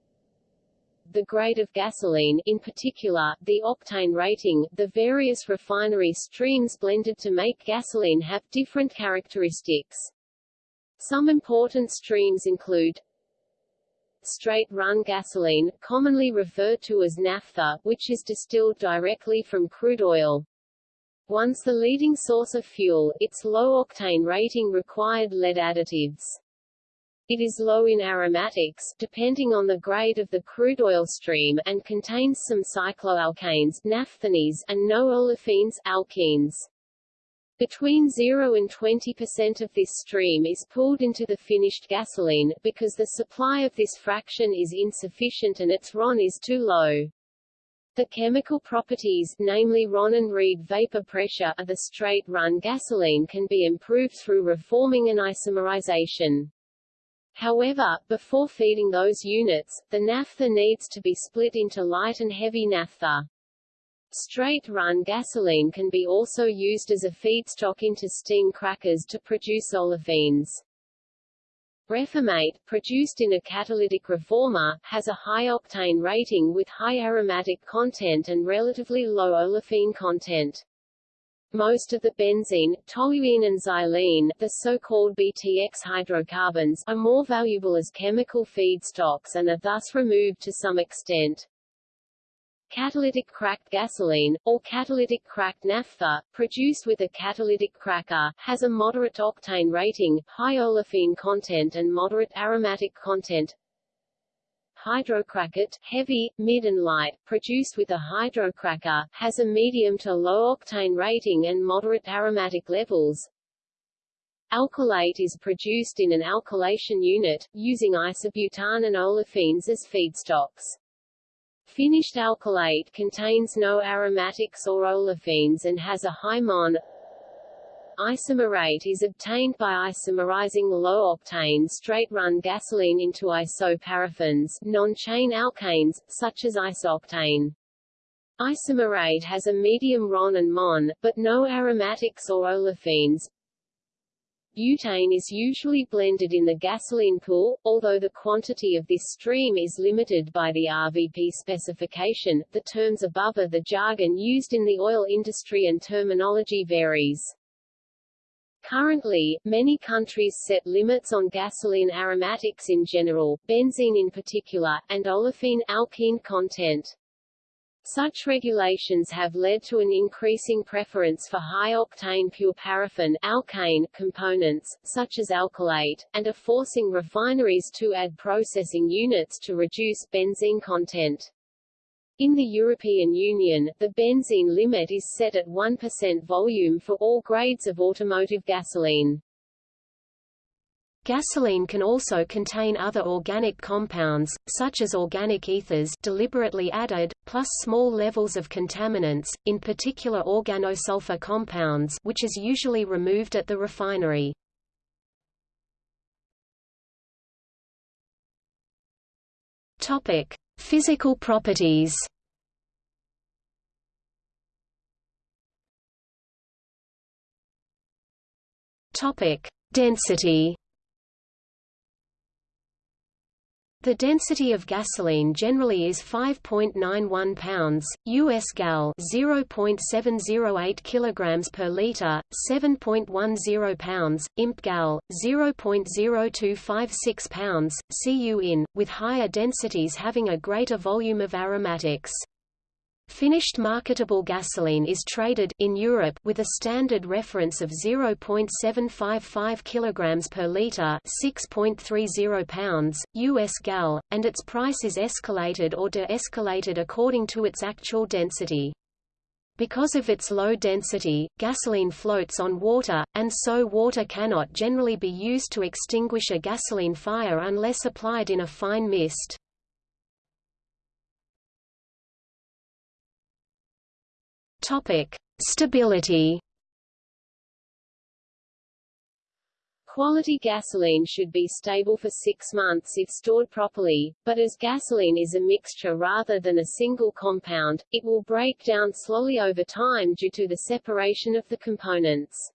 the grade of gasoline in particular, the octane rating, the various refinery streams blended to make gasoline have different characteristics. Some important streams include straight-run gasoline, commonly referred to as naphtha, which is distilled directly from crude oil. Once the leading source of fuel, its low octane rating required lead additives. It is low in aromatics, depending on the grade of the crude oil stream, and contains some cycloalkanes naphthenes, and no olefins alkenes. Between 0 and 20% of this stream is pulled into the finished gasoline, because the supply of this fraction is insufficient and its RON is too low. The chemical properties, namely RON and Reid vapor pressure of the straight-run gasoline can be improved through reforming and isomerization. However, before feeding those units, the naphtha needs to be split into light and heavy naphtha. Straight-run gasoline can be also used as a feedstock into steam crackers to produce olefins. Reformate, produced in a catalytic reformer, has a high octane rating with high aromatic content and relatively low olefin content. Most of the benzene, toluene and xylene, the so-called BTX hydrocarbons, are more valuable as chemical feedstocks and are thus removed to some extent. Catalytic cracked gasoline, or catalytic cracked naphtha, produced with a catalytic cracker, has a moderate octane rating, high olefin content and moderate aromatic content, hydrocracked, heavy, mid and light, produced with a hydrocracker, has a medium to low octane rating and moderate aromatic levels. Alkylate is produced in an alkylation unit, using isobutane and olefins as feedstocks. Finished alkylate contains no aromatics or olefins and has a high MON Isomerate is obtained by isomerizing low-octane straight-run gasoline into isoparaffins non-chain alkanes, such as isooctane. Isomerate has a medium RON and MON, but no aromatics or olefins. Butane is usually blended in the gasoline pool, although the quantity of this stream is limited by the RVP specification. The terms above are the jargon used in the oil industry and terminology varies. Currently, many countries set limits on gasoline aromatics in general, benzene in particular, and olefin alkene content. Such regulations have led to an increasing preference for high-octane pure paraffin alkane components, such as alkylate, and are forcing refineries to add processing units to reduce benzene content. In the European Union, the benzene limit is set at 1% volume for all grades of automotive gasoline. Gasoline can also contain other organic compounds, such as organic ethers deliberately added, plus small levels of contaminants, in particular organosulfur compounds which is usually removed at the refinery. Topic. Physical properties Topic: Density. The density of gasoline generally is 5.91 pounds, US gal 0.708 kilograms per liter, 7.10 pounds, imp gal 0.0256 pounds, cu in, with higher densities having a greater volume of aromatics. Finished marketable gasoline is traded in Europe with a standard reference of 0.755 kg per liter, 6.30 pounds US gal, and its price is escalated or de-escalated according to its actual density. Because of its low density, gasoline floats on water, and so water cannot generally be used to extinguish a gasoline fire unless applied in a fine mist. Topic: Stability. Quality gasoline should be stable for six months if stored properly, but as gasoline is a mixture rather than a single compound, it will break down slowly over time due to the separation of the components.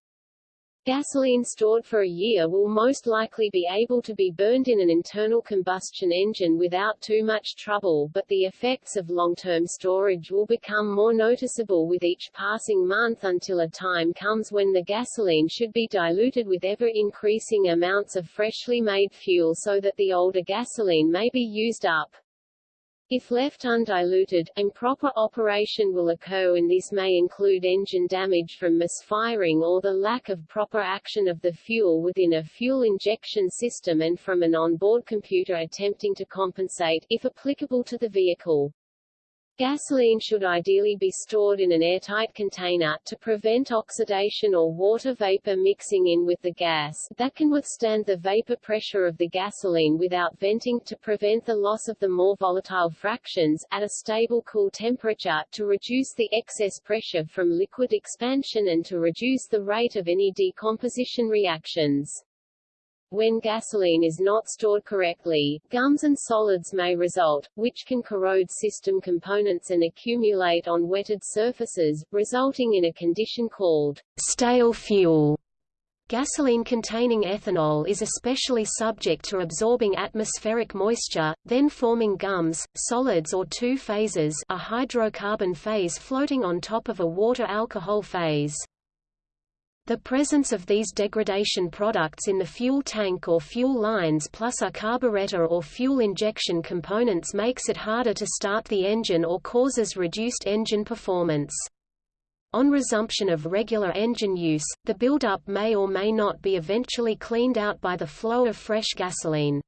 Gasoline stored for a year will most likely be able to be burned in an internal combustion engine without too much trouble but the effects of long-term storage will become more noticeable with each passing month until a time comes when the gasoline should be diluted with ever-increasing amounts of freshly made fuel so that the older gasoline may be used up. If left undiluted, improper operation will occur and this may include engine damage from misfiring or the lack of proper action of the fuel within a fuel injection system and from an onboard computer attempting to compensate, if applicable to the vehicle. Gasoline should ideally be stored in an airtight container, to prevent oxidation or water vapor mixing in with the gas, that can withstand the vapor pressure of the gasoline without venting to prevent the loss of the more volatile fractions, at a stable cool temperature, to reduce the excess pressure from liquid expansion and to reduce the rate of any decomposition reactions. When gasoline is not stored correctly, gums and solids may result, which can corrode system components and accumulate on wetted surfaces, resulting in a condition called stale fuel. Gasoline containing ethanol is especially subject to absorbing atmospheric moisture, then forming gums, solids or two phases a hydrocarbon phase floating on top of a water-alcohol phase. The presence of these degradation products in the fuel tank or fuel lines plus a carburetor or fuel injection components makes it harder to start the engine or causes reduced engine performance. On resumption of regular engine use, the buildup may or may not be eventually cleaned out by the flow of fresh gasoline.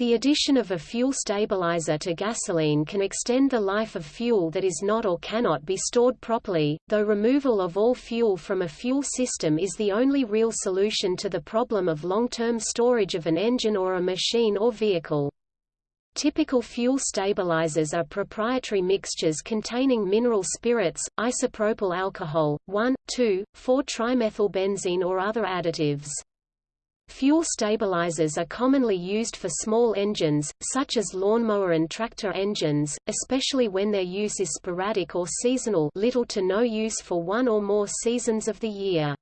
The addition of a fuel stabilizer to gasoline can extend the life of fuel that is not or cannot be stored properly, though removal of all fuel from a fuel system is the only real solution to the problem of long-term storage of an engine or a machine or vehicle. Typical fuel stabilizers are proprietary mixtures containing mineral spirits, isopropyl alcohol, 1,2,4-trimethylbenzene or other additives. Fuel stabilizers are commonly used for small engines, such as lawnmower and tractor engines, especially when their use is sporadic or seasonal little to no use for one or more seasons of the year.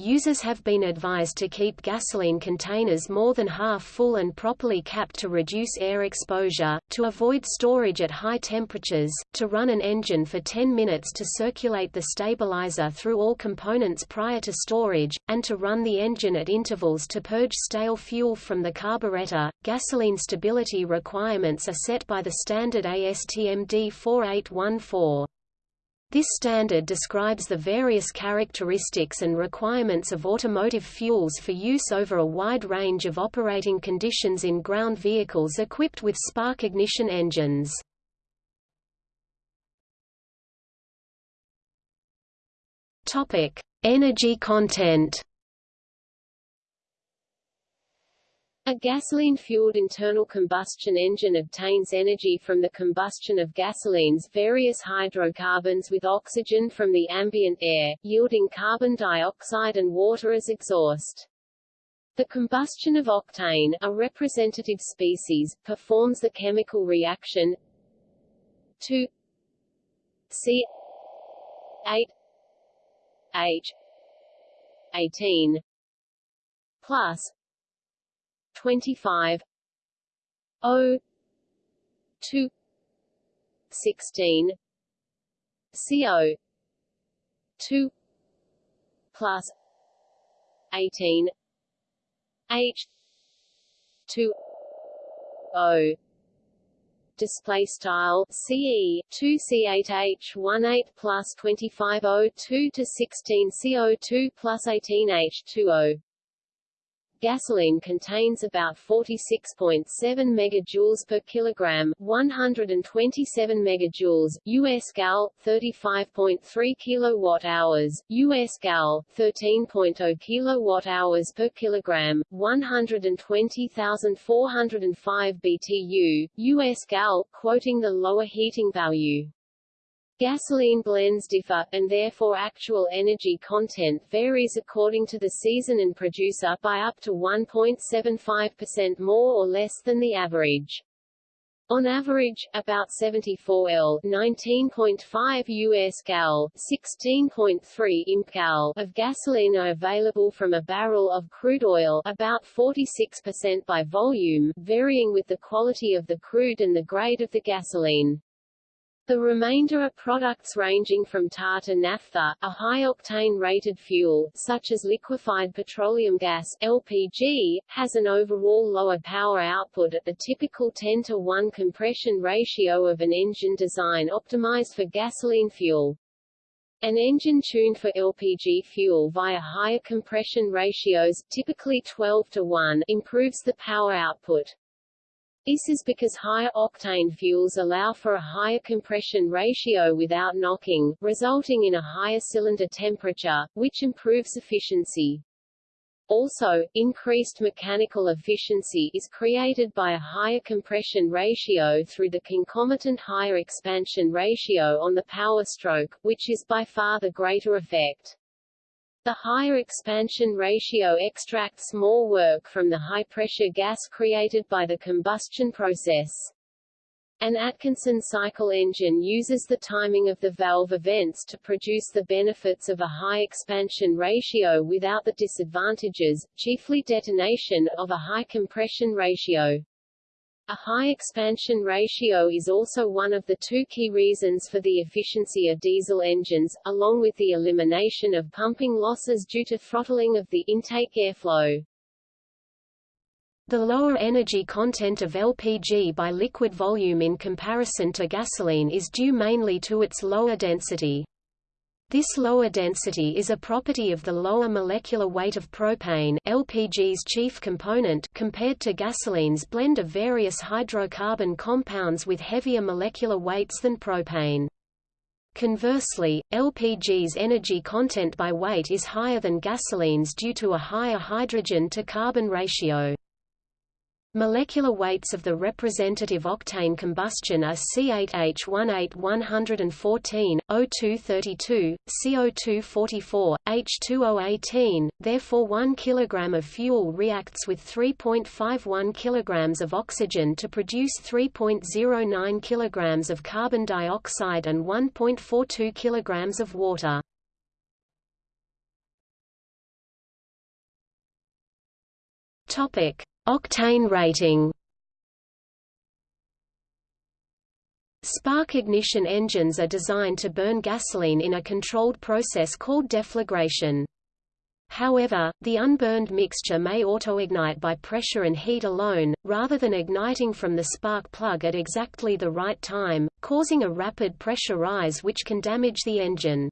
Users have been advised to keep gasoline containers more than half full and properly capped to reduce air exposure, to avoid storage at high temperatures, to run an engine for 10 minutes to circulate the stabilizer through all components prior to storage, and to run the engine at intervals to purge stale fuel from the carburetor. Gasoline stability requirements are set by the standard ASTM D4814. This standard describes the various characteristics and requirements of automotive fuels for use over a wide range of operating conditions in ground vehicles equipped with spark ignition engines. Topic: Energy content. A gasoline-fueled internal combustion engine obtains energy from the combustion of gasoline's various hydrocarbons with oxygen from the ambient air, yielding carbon dioxide and water as exhaust. The combustion of octane, a representative species, performs the chemical reaction 2 C 8 H 18 plus 25 O. two. sixteen. CO two. plus eighteen. H. two. O. Display style CE 2 C8H 18 plus 25 O2 to 16 CO2 plus 18 H2O Gasoline contains about 46.7 megajoules per kilogram, 127 megajoules, US gal, 35.3 kilowatt hours, US gal, 13.0 kilowatt hours per kilogram, 120,405 BTU, US gal, quoting the lower heating value. Gasoline blends differ, and therefore actual energy content varies according to the season and producer by up to 1.75% more or less than the average. On average, about 74 L 19.5 US gal 16.3 imp gal of gasoline are available from a barrel of crude oil about 46% by volume, varying with the quality of the crude and the grade of the gasoline. The remainder are products ranging from tar to naphtha, a high-octane rated fuel, such as liquefied petroleum gas LPG, has an overall lower power output at the typical 10 to 1 compression ratio of an engine design optimized for gasoline fuel. An engine tuned for LPG fuel via higher compression ratios typically 12 to 1 improves the power output. This is because higher octane fuels allow for a higher compression ratio without knocking, resulting in a higher cylinder temperature, which improves efficiency. Also, increased mechanical efficiency is created by a higher compression ratio through the concomitant higher expansion ratio on the power stroke, which is by far the greater effect. The higher expansion ratio extracts more work from the high-pressure gas created by the combustion process. An Atkinson cycle engine uses the timing of the valve events to produce the benefits of a high expansion ratio without the disadvantages, chiefly detonation, of a high compression ratio. A high expansion ratio is also one of the two key reasons for the efficiency of diesel engines, along with the elimination of pumping losses due to throttling of the intake airflow. The lower energy content of LPG by liquid volume in comparison to gasoline is due mainly to its lower density. This lower density is a property of the lower molecular weight of propane LPG's chief component compared to gasoline's blend of various hydrocarbon compounds with heavier molecular weights than propane. Conversely, LPG's energy content by weight is higher than gasoline's due to a higher hydrogen-to-carbon ratio. Molecular weights of the representative octane combustion are C8H18 O232, CO244, H2O18, therefore 1 kg of fuel reacts with 3.51 kg of oxygen to produce 3.09 kg of carbon dioxide and 1.42 kg of water. Topic Octane rating Spark ignition engines are designed to burn gasoline in a controlled process called deflagration. However, the unburned mixture may autoignite by pressure and heat alone, rather than igniting from the spark plug at exactly the right time, causing a rapid pressure rise which can damage the engine.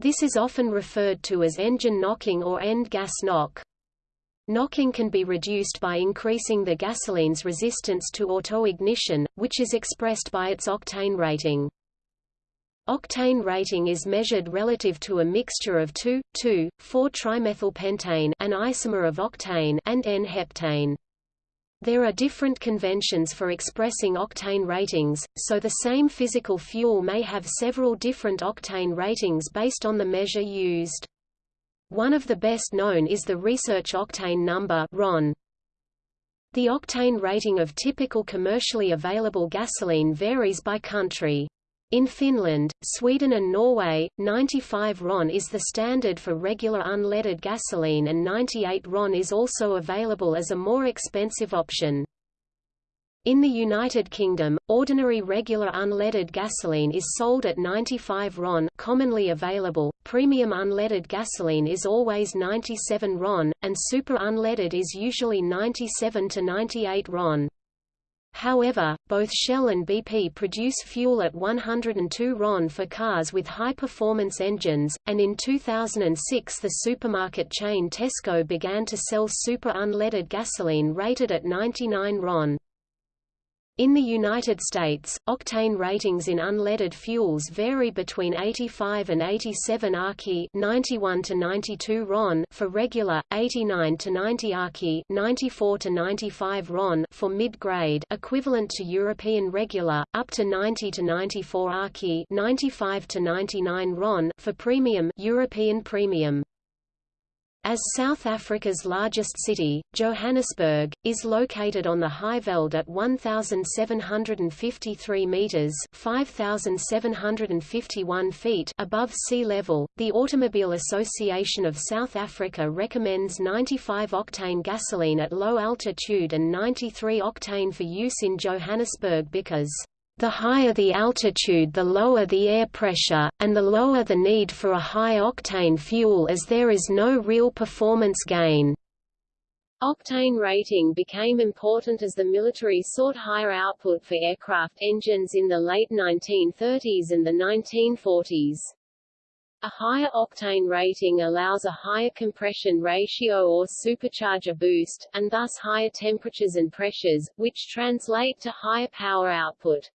This is often referred to as engine knocking or end gas knock. Knocking can be reduced by increasing the gasoline's resistance to autoignition, which is expressed by its octane rating. Octane rating is measured relative to a mixture of 2,2,4-trimethylpentane an isomer of octane and N-heptane. There are different conventions for expressing octane ratings, so the same physical fuel may have several different octane ratings based on the measure used. One of the best known is the research octane number RON. The octane rating of typical commercially available gasoline varies by country. In Finland, Sweden and Norway, 95 RON is the standard for regular unleaded gasoline and 98 RON is also available as a more expensive option. In the United Kingdom, ordinary regular unleaded gasoline is sold at 95 RON commonly available, premium unleaded gasoline is always 97 RON, and super unleaded is usually 97 to 98 RON. However, both Shell and BP produce fuel at 102 RON for cars with high-performance engines, and in 2006 the supermarket chain Tesco began to sell super unleaded gasoline rated at 99 RON. In the United States, octane ratings in unleaded fuels vary between 85 and 87 AKI 91 to 92 RON for regular, 89 to 90 AKI 94 to 95 RON for mid-grade equivalent to European regular, up to 90 to 94 AKI 95 to 99 RON for premium European premium. As South Africa's largest city, Johannesburg, is located on the Highveld at 1,753 metres 5,751 feet above sea level, the Automobile Association of South Africa recommends 95-octane gasoline at low altitude and 93-octane for use in Johannesburg because the higher the altitude the lower the air pressure, and the lower the need for a high-octane fuel as there is no real performance gain. Octane rating became important as the military sought higher output for aircraft engines in the late 1930s and the 1940s. A higher octane rating allows a higher compression ratio or supercharger boost, and thus higher temperatures and pressures, which translate to higher power output.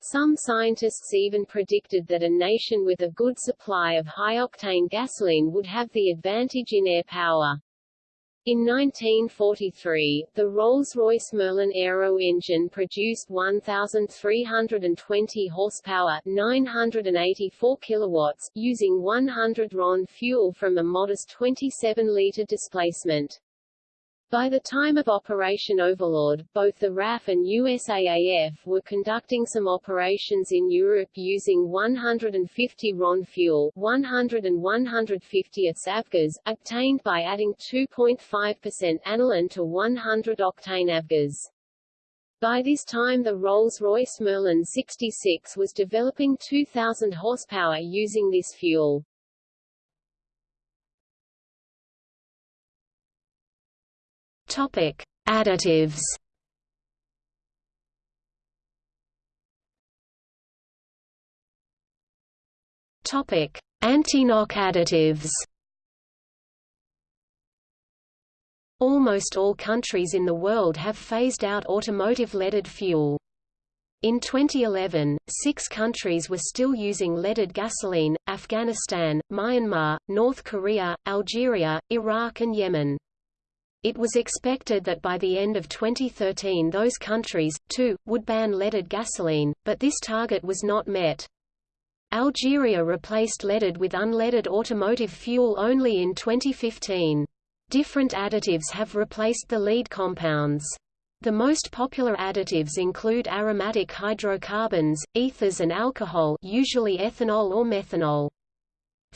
Some scientists even predicted that a nation with a good supply of high-octane gasoline would have the advantage in air power. In 1943, the Rolls-Royce Merlin Aero engine produced 1,320 horsepower 984 kilowatts, using 100 RON fuel from a modest 27-liter displacement. By the time of Operation Overlord, both the RAF and USAAF were conducting some operations in Europe using 150 RON fuel 100 and 150 avgas, obtained by adding 2.5% aniline to 100 octane avgas. By this time the Rolls-Royce Merlin 66 was developing 2,000 horsepower using this fuel. Topic: Additives. Topic: Anti-knock additives. Almost all countries in the world have phased out automotive leaded fuel. In 2011, six countries were still using leaded gasoline, Afghanistan, Myanmar, North Korea, Algeria, Iraq and Yemen. It was expected that by the end of 2013 those countries, too, would ban leaded gasoline, but this target was not met. Algeria replaced leaded with unleaded automotive fuel only in 2015. Different additives have replaced the lead compounds. The most popular additives include aromatic hydrocarbons, ethers and alcohol usually ethanol or methanol.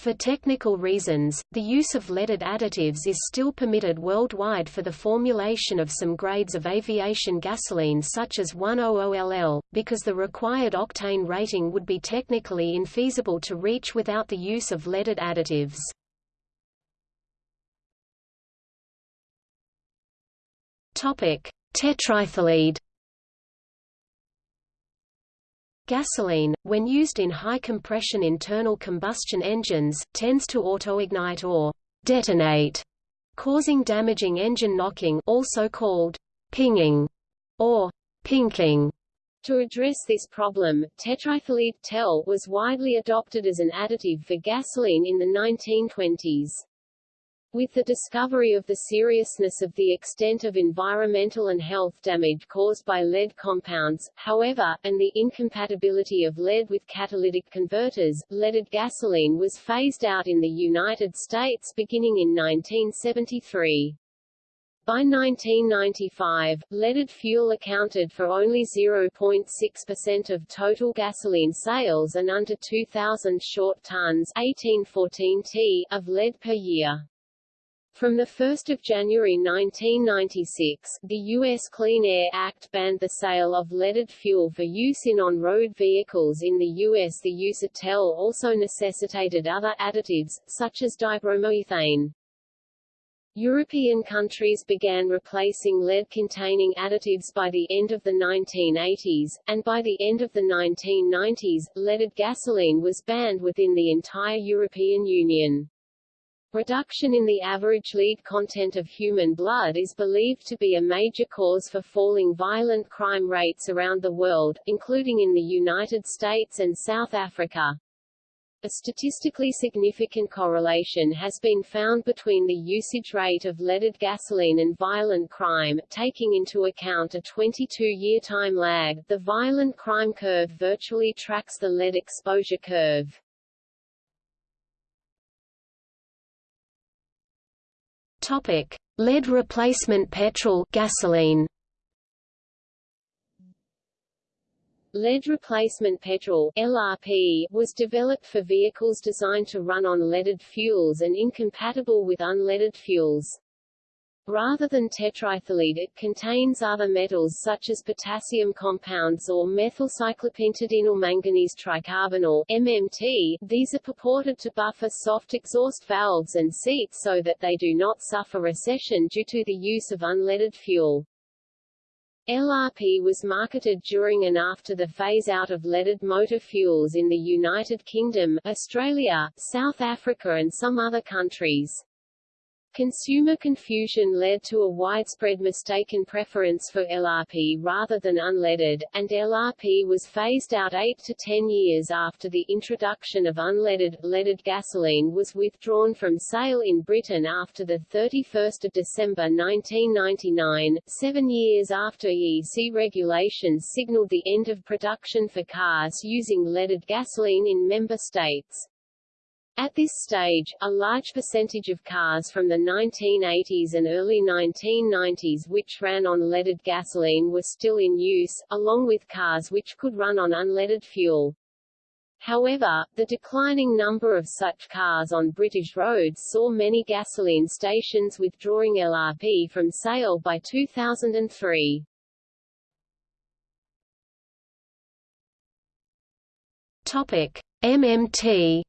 For technical reasons, the use of leaded additives is still permitted worldwide for the formulation of some grades of aviation gasoline such as 100LL, because the required octane rating would be technically infeasible to reach without the use of leaded additives. Tetraethyllead Gasoline, when used in high-compression internal combustion engines, tends to autoignite or detonate, causing damaging engine knocking also called pinging or pinking. To address this problem, tetraethyllead TEL was widely adopted as an additive for gasoline in the 1920s. With the discovery of the seriousness of the extent of environmental and health damage caused by lead compounds, however, and the incompatibility of lead with catalytic converters, leaded gasoline was phased out in the United States beginning in 1973. By 1995, leaded fuel accounted for only 0.6% of total gasoline sales and under 2,000 short tons 1814 t of lead per year. From 1 January 1996, the U.S. Clean Air Act banned the sale of leaded fuel for use in on-road vehicles in the U.S. The use of TEL also necessitated other additives, such as dibromoethane. European countries began replacing lead-containing additives by the end of the 1980s, and by the end of the 1990s, leaded gasoline was banned within the entire European Union. Reduction in the average lead content of human blood is believed to be a major cause for falling violent crime rates around the world, including in the United States and South Africa. A statistically significant correlation has been found between the usage rate of leaded gasoline and violent crime, taking into account a 22-year time lag. The violent crime curve virtually tracks the lead exposure curve. Topic: Lead replacement petrol gasoline. Lead replacement petrol LRP was developed for vehicles designed to run on leaded fuels and incompatible with unleaded fuels. Rather than tetraethyllead it contains other metals such as potassium compounds or methylcyclopentadienyl manganese tricarbonyl MMT. These are purported to buffer soft exhaust valves and seats so that they do not suffer recession due to the use of unleaded fuel. LRP was marketed during and after the phase-out of leaded motor fuels in the United Kingdom, Australia, South Africa and some other countries. Consumer confusion led to a widespread mistaken preference for LRP rather than unleaded, and LRP was phased out 8 to 10 years after the introduction of unleaded. Leaded gasoline was withdrawn from sale in Britain after 31 December 1999, seven years after EEC regulations signaled the end of production for cars using leaded gasoline in member states. At this stage, a large percentage of cars from the 1980s and early 1990s which ran on leaded gasoline were still in use, along with cars which could run on unleaded fuel. However, the declining number of such cars on British roads saw many gasoline stations withdrawing LRP from sale by 2003. Topic: MMT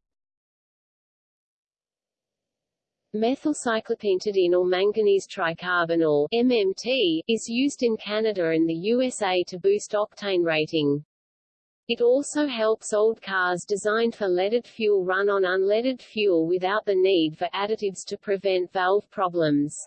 Methylcyclopentadienyl manganese tricarbonyl MMT, is used in Canada and the USA to boost octane rating. It also helps old cars designed for leaded fuel run on unleaded fuel without the need for additives to prevent valve problems.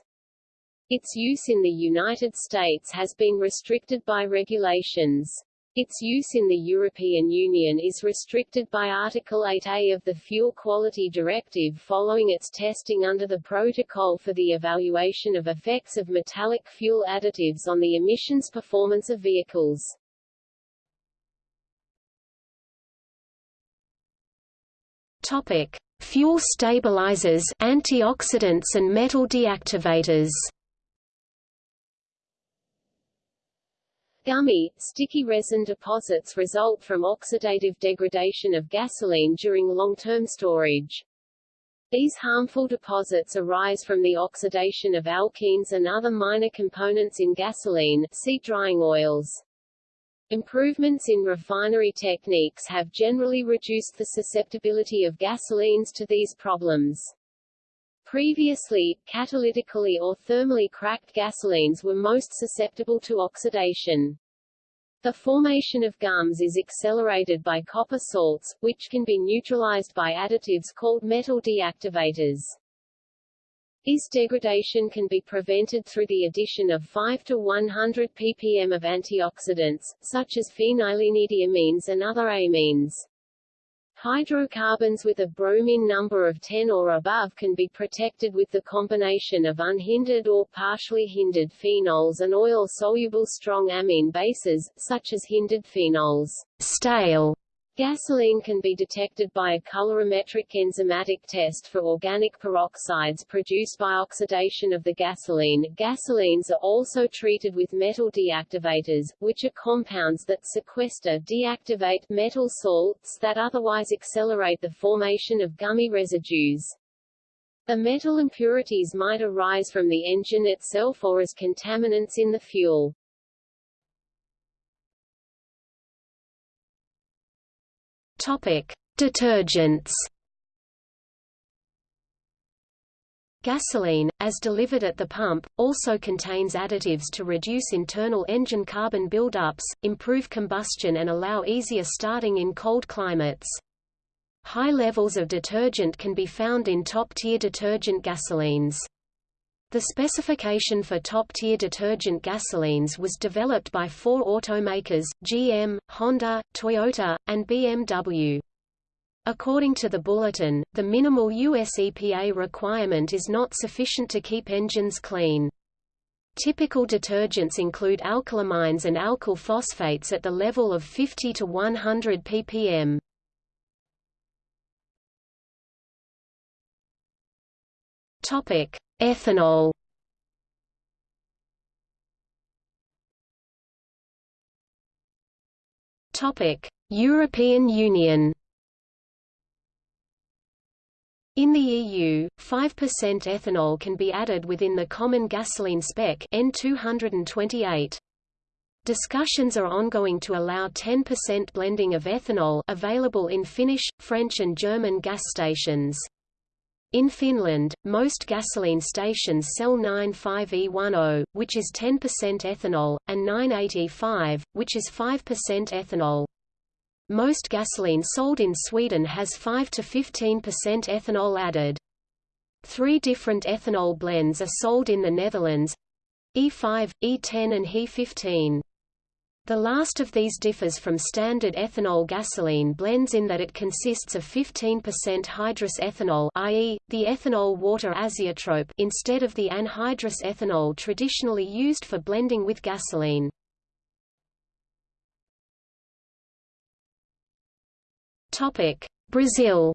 Its use in the United States has been restricted by regulations. Its use in the European Union is restricted by Article 8A of the Fuel Quality Directive following its testing under the Protocol for the Evaluation of Effects of Metallic Fuel Additives on the Emissions Performance of Vehicles. Topic: Fuel stabilizers, antioxidants and metal deactivators. Gummy, sticky resin deposits result from oxidative degradation of gasoline during long-term storage. These harmful deposits arise from the oxidation of alkenes and other minor components in gasoline see drying oils. Improvements in refinery techniques have generally reduced the susceptibility of gasolines to these problems. Previously, catalytically or thermally cracked gasolines were most susceptible to oxidation. The formation of gums is accelerated by copper salts, which can be neutralized by additives called metal deactivators. Is degradation can be prevented through the addition of 5 to 100 ppm of antioxidants, such as phenylenediamines and other amines. Hydrocarbons with a bromine number of 10 or above can be protected with the combination of unhindered or partially hindered phenols and oil-soluble strong amine bases, such as hindered phenols. Stale Gasoline can be detected by a colorimetric enzymatic test for organic peroxides produced by oxidation of the gasoline. Gasolines are also treated with metal deactivators, which are compounds that sequester deactivate metal salts that otherwise accelerate the formation of gummy residues. The metal impurities might arise from the engine itself or as contaminants in the fuel. Detergents. Gasoline, as delivered at the pump, also contains additives to reduce internal engine carbon buildups, improve combustion and allow easier starting in cold climates. High levels of detergent can be found in top-tier detergent gasolines. The specification for top-tier detergent gasolines was developed by four automakers, GM, Honda, Toyota, and BMW. According to the bulletin, the minimal US EPA requirement is not sufficient to keep engines clean. Typical detergents include alkylamines and alkyl phosphates at the level of 50 to 100 ppm. Topic: Ethanol. Topic: European Union. In the EU, 5% ethanol can be added within the common gasoline spec EN 228. Discussions are ongoing to allow 10% blending of ethanol available in Finnish, French and German gas stations. In Finland, most gasoline stations sell 95E10, which is 10% ethanol, and 98E5, which is 5% ethanol. Most gasoline sold in Sweden has 5 to 15% ethanol added. Three different ethanol blends are sold in the Netherlands E5, E10 and hE15. The last of these differs from standard ethanol gasoline blends in that it consists of 15% hydrous ethanol i.e., the ethanol-water azeotrope instead of the anhydrous ethanol traditionally used for blending with gasoline. Brazil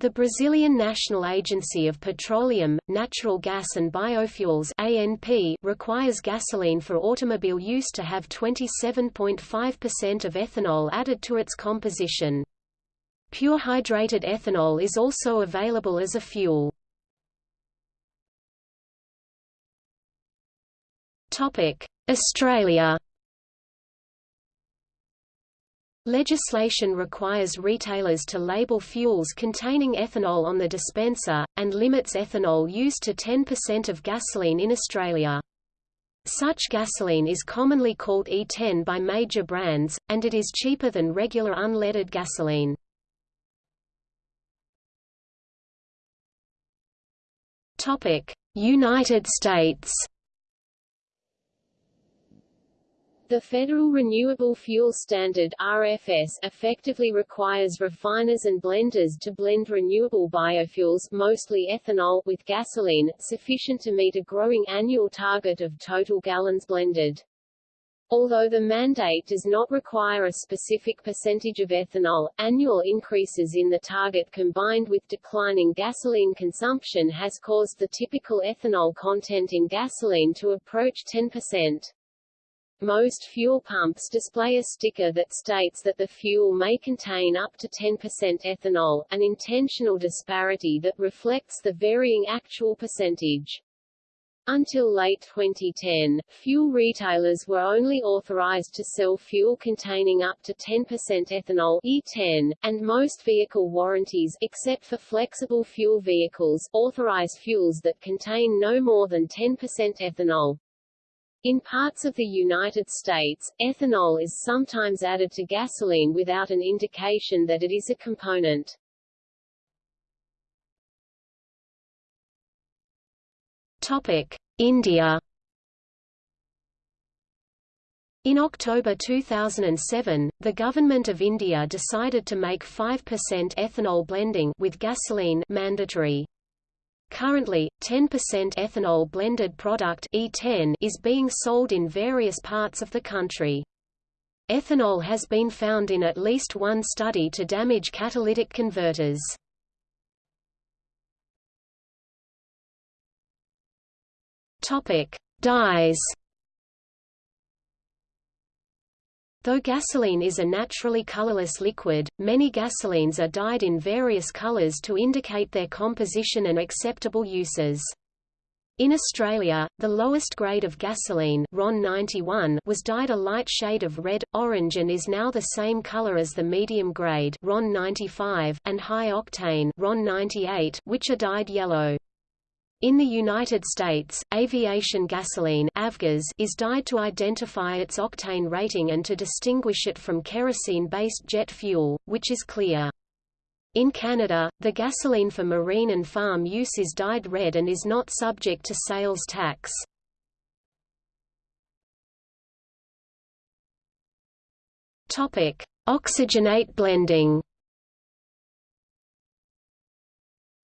the Brazilian National Agency of Petroleum, Natural Gas and Biofuels ANP requires gasoline for automobile use to have 27.5% of ethanol added to its composition. Pure hydrated ethanol is also available as a fuel. Australia Legislation requires retailers to label fuels containing ethanol on the dispenser, and limits ethanol use to 10% of gasoline in Australia. Such gasoline is commonly called E10 by major brands, and it is cheaper than regular unleaded gasoline. United States The Federal Renewable Fuel Standard RFS effectively requires refiners and blenders to blend renewable biofuels mostly ethanol with gasoline, sufficient to meet a growing annual target of total gallons blended. Although the mandate does not require a specific percentage of ethanol, annual increases in the target combined with declining gasoline consumption has caused the typical ethanol content in gasoline to approach 10%. Most fuel pumps display a sticker that states that the fuel may contain up to 10% ethanol, an intentional disparity that reflects the varying actual percentage. Until late 2010, fuel retailers were only authorized to sell fuel containing up to 10% ethanol E10, and most vehicle warranties except for flexible fuel vehicles authorize fuels that contain no more than 10% ethanol. In parts of the United States, ethanol is sometimes added to gasoline without an indication that it is a component. Topic: India. In October 2007, the Government of India decided to make 5% ethanol blending with gasoline mandatory. Currently, 10% ethanol blended product E10 is being sold in various parts of the country. Ethanol has been found in at least one study to damage catalytic converters. Topic: Dyes. Though gasoline is a naturally colorless liquid, many gasolines are dyed in various colors to indicate their composition and acceptable uses. In Australia, the lowest grade of gasoline RON 91 was dyed a light shade of red, orange and is now the same color as the medium grade RON 95 and high octane RON 98 which are dyed yellow. In the United States, aviation gasoline is dyed to identify its octane rating and to distinguish it from kerosene-based jet fuel, which is clear. In Canada, the gasoline for marine and farm use is dyed red and is not subject to sales tax. Oxygenate blending.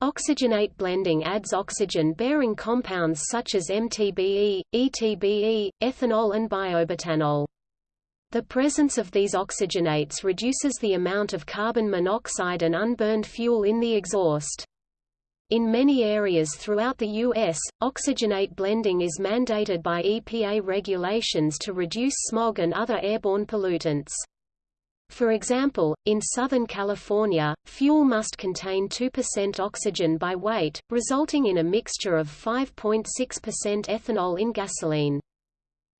Oxygenate blending adds oxygen-bearing compounds such as MTBE, ETBE, ethanol and biobutanol. The presence of these oxygenates reduces the amount of carbon monoxide and unburned fuel in the exhaust. In many areas throughout the U.S., oxygenate blending is mandated by EPA regulations to reduce smog and other airborne pollutants. For example, in Southern California, fuel must contain 2% oxygen by weight, resulting in a mixture of 5.6% ethanol in gasoline.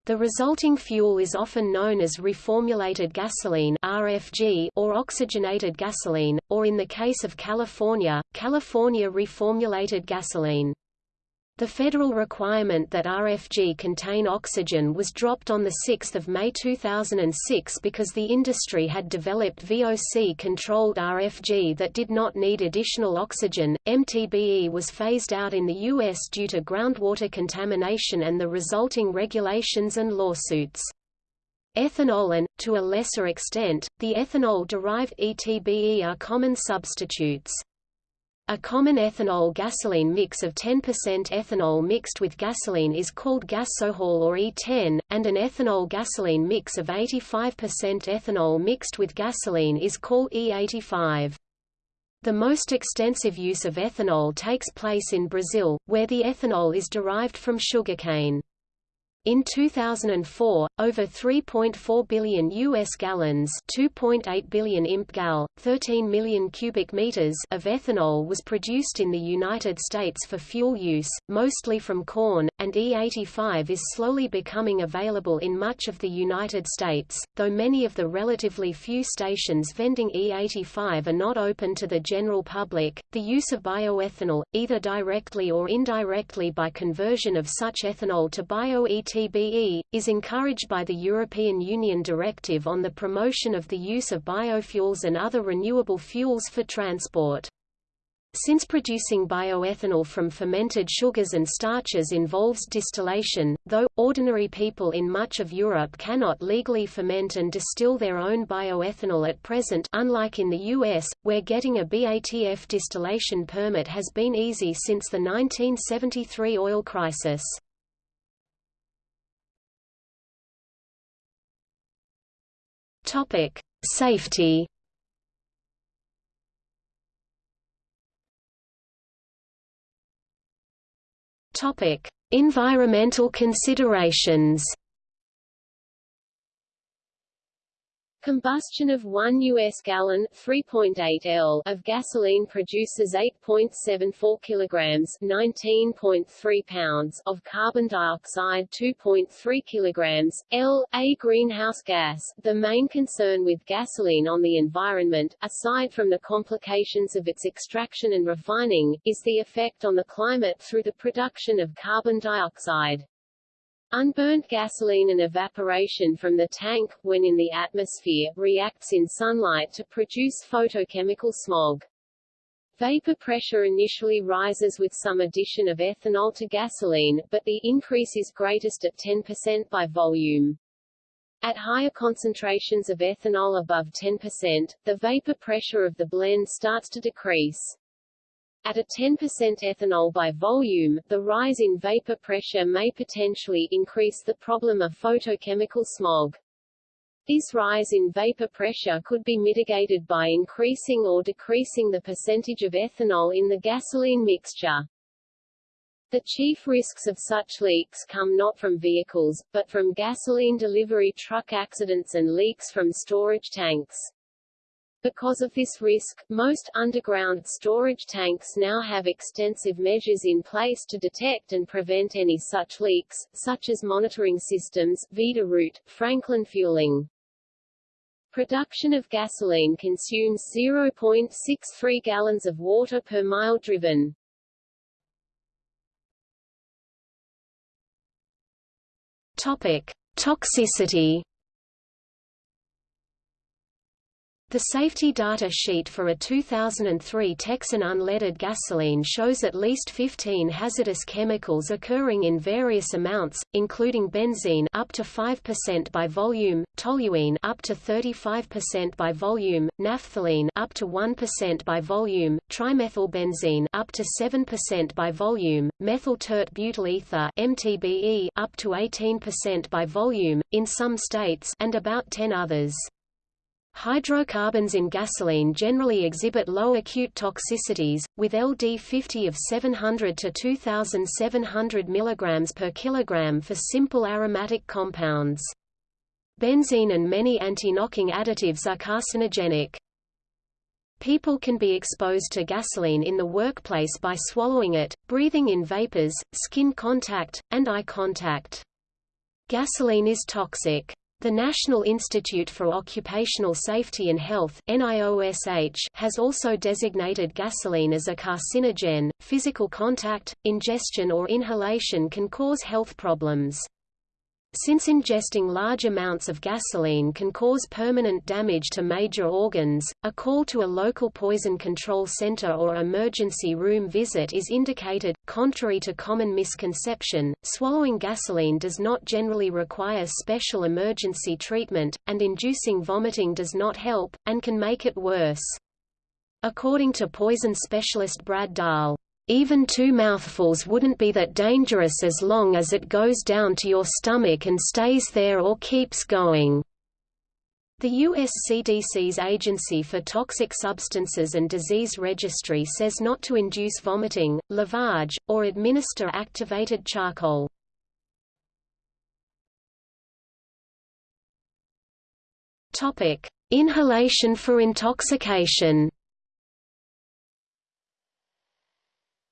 The resulting fuel is often known as reformulated gasoline RFG or oxygenated gasoline, or in the case of California, California reformulated gasoline. The federal requirement that RFG contain oxygen was dropped on 6 May 2006 because the industry had developed VOC-controlled RFG that did not need additional oxygen. MTBE was phased out in the U.S. due to groundwater contamination and the resulting regulations and lawsuits. Ethanol and, to a lesser extent, the ethanol-derived ETBE are common substitutes. A common ethanol gasoline mix of 10% ethanol mixed with gasoline is called gasohol or E10, and an ethanol gasoline mix of 85% ethanol mixed with gasoline is called E85. The most extensive use of ethanol takes place in Brazil, where the ethanol is derived from sugarcane. In 2004, over 3.4 billion U.S. gallons 2.8 billion imp-gal, 13 million cubic meters of ethanol was produced in the United States for fuel use, mostly from corn, and E85 is slowly becoming available in much of the United States, though many of the relatively few stations vending E85 are not open to the general public. The use of bioethanol, either directly or indirectly by conversion of such ethanol to bio-ET TBE, is encouraged by the European Union Directive on the Promotion of the Use of Biofuels and Other Renewable Fuels for Transport. Since producing bioethanol from fermented sugars and starches involves distillation, though, ordinary people in much of Europe cannot legally ferment and distill their own bioethanol at present unlike in the US, where getting a BATF distillation permit has been easy since the 1973 oil crisis. Topic: Safety. Topic: Environmental considerations. Combustion of 1 U.S. gallon 3.8 L of gasoline produces 8.74 kilograms 19.3 pounds of carbon dioxide 2.3 kilograms, L, a greenhouse gas. The main concern with gasoline on the environment, aside from the complications of its extraction and refining, is the effect on the climate through the production of carbon dioxide. Unburnt gasoline and evaporation from the tank, when in the atmosphere, reacts in sunlight to produce photochemical smog. Vapor pressure initially rises with some addition of ethanol to gasoline, but the increase is greatest at 10% by volume. At higher concentrations of ethanol above 10%, the vapor pressure of the blend starts to decrease. At a 10% ethanol by volume, the rise in vapor pressure may potentially increase the problem of photochemical smog. This rise in vapor pressure could be mitigated by increasing or decreasing the percentage of ethanol in the gasoline mixture. The chief risks of such leaks come not from vehicles, but from gasoline delivery truck accidents and leaks from storage tanks. Because of this risk, most underground storage tanks now have extensive measures in place to detect and prevent any such leaks, such as monitoring systems, Veeder-Root, Franklin fueling. Production of gasoline consumes 0.63 gallons of water per mile driven. Topic: Toxicity The safety data sheet for a 2003 Texan unleaded gasoline shows at least 15 hazardous chemicals occurring in various amounts, including benzene up to 5% by volume, toluene up to 35% by volume, naphthalene up to 1% by volume, trimethylbenzene up to 7% by volume, methyl tert butyl ether (MTBE) up to 18% by volume in some states and about 10 others. Hydrocarbons in gasoline generally exhibit low acute toxicities, with LD50 of 700 to 2,700 mg per kilogram for simple aromatic compounds. Benzene and many anti-knocking additives are carcinogenic. People can be exposed to gasoline in the workplace by swallowing it, breathing in vapors, skin contact, and eye contact. Gasoline is toxic. The National Institute for Occupational Safety and Health NIOSH has also designated gasoline as a carcinogen. Physical contact, ingestion or inhalation can cause health problems. Since ingesting large amounts of gasoline can cause permanent damage to major organs, a call to a local poison control center or emergency room visit is indicated. Contrary to common misconception, swallowing gasoline does not generally require special emergency treatment, and inducing vomiting does not help, and can make it worse. According to poison specialist Brad Dahl, even two mouthfuls wouldn't be that dangerous as long as it goes down to your stomach and stays there or keeps going. The US CDC's Agency for Toxic Substances and Disease Registry says not to induce vomiting, lavage, or administer activated charcoal. Inhalation for intoxication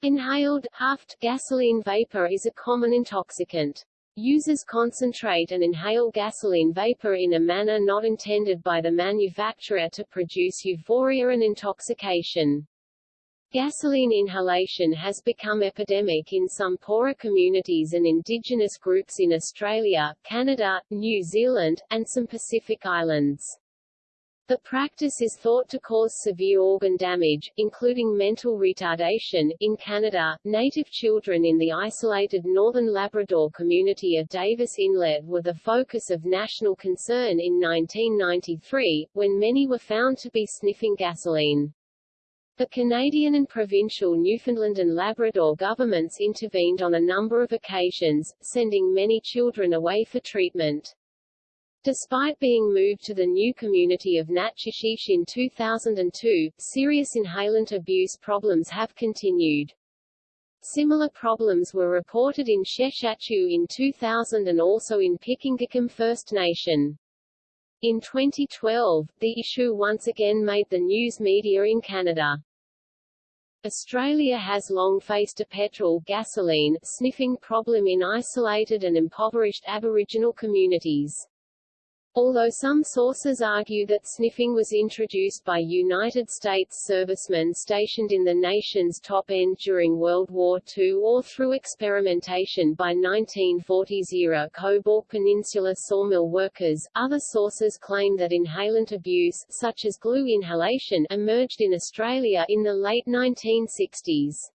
Inhaled, huffed gasoline vapor is a common intoxicant. Users concentrate and inhale gasoline vapor in a manner not intended by the manufacturer to produce euphoria and intoxication. Gasoline inhalation has become epidemic in some poorer communities and indigenous groups in Australia, Canada, New Zealand, and some Pacific islands. The practice is thought to cause severe organ damage, including mental retardation. In Canada, native children in the isolated northern Labrador community of Davis Inlet were the focus of national concern in 1993, when many were found to be sniffing gasoline. The Canadian and provincial Newfoundland and Labrador governments intervened on a number of occasions, sending many children away for treatment. Despite being moved to the new community of Natuashish in 2002, serious inhalant abuse problems have continued. Similar problems were reported in Sheshatshiu in 2000 and also in Pikangikum First Nation. In 2012, the issue once again made the news media in Canada. Australia has long faced a petrol gasoline sniffing problem in isolated and impoverished Aboriginal communities. Although some sources argue that sniffing was introduced by United States servicemen stationed in the nation's top end during World War II or through experimentation by 1940s era Cobourg Peninsula sawmill workers, other sources claim that inhalant abuse such as glue inhalation emerged in Australia in the late 1960s.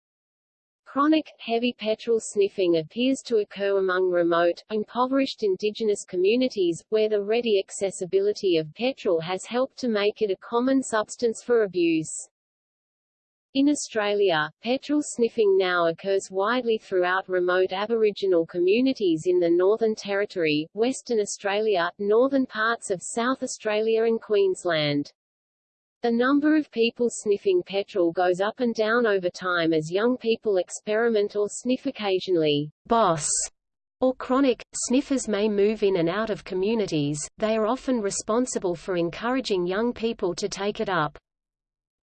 Chronic, heavy petrol sniffing appears to occur among remote, impoverished indigenous communities, where the ready accessibility of petrol has helped to make it a common substance for abuse. In Australia, petrol sniffing now occurs widely throughout remote Aboriginal communities in the Northern Territory, Western Australia, northern parts of South Australia and Queensland. The number of people sniffing petrol goes up and down over time as young people experiment or sniff occasionally. Boss or chronic, sniffers may move in and out of communities, they are often responsible for encouraging young people to take it up.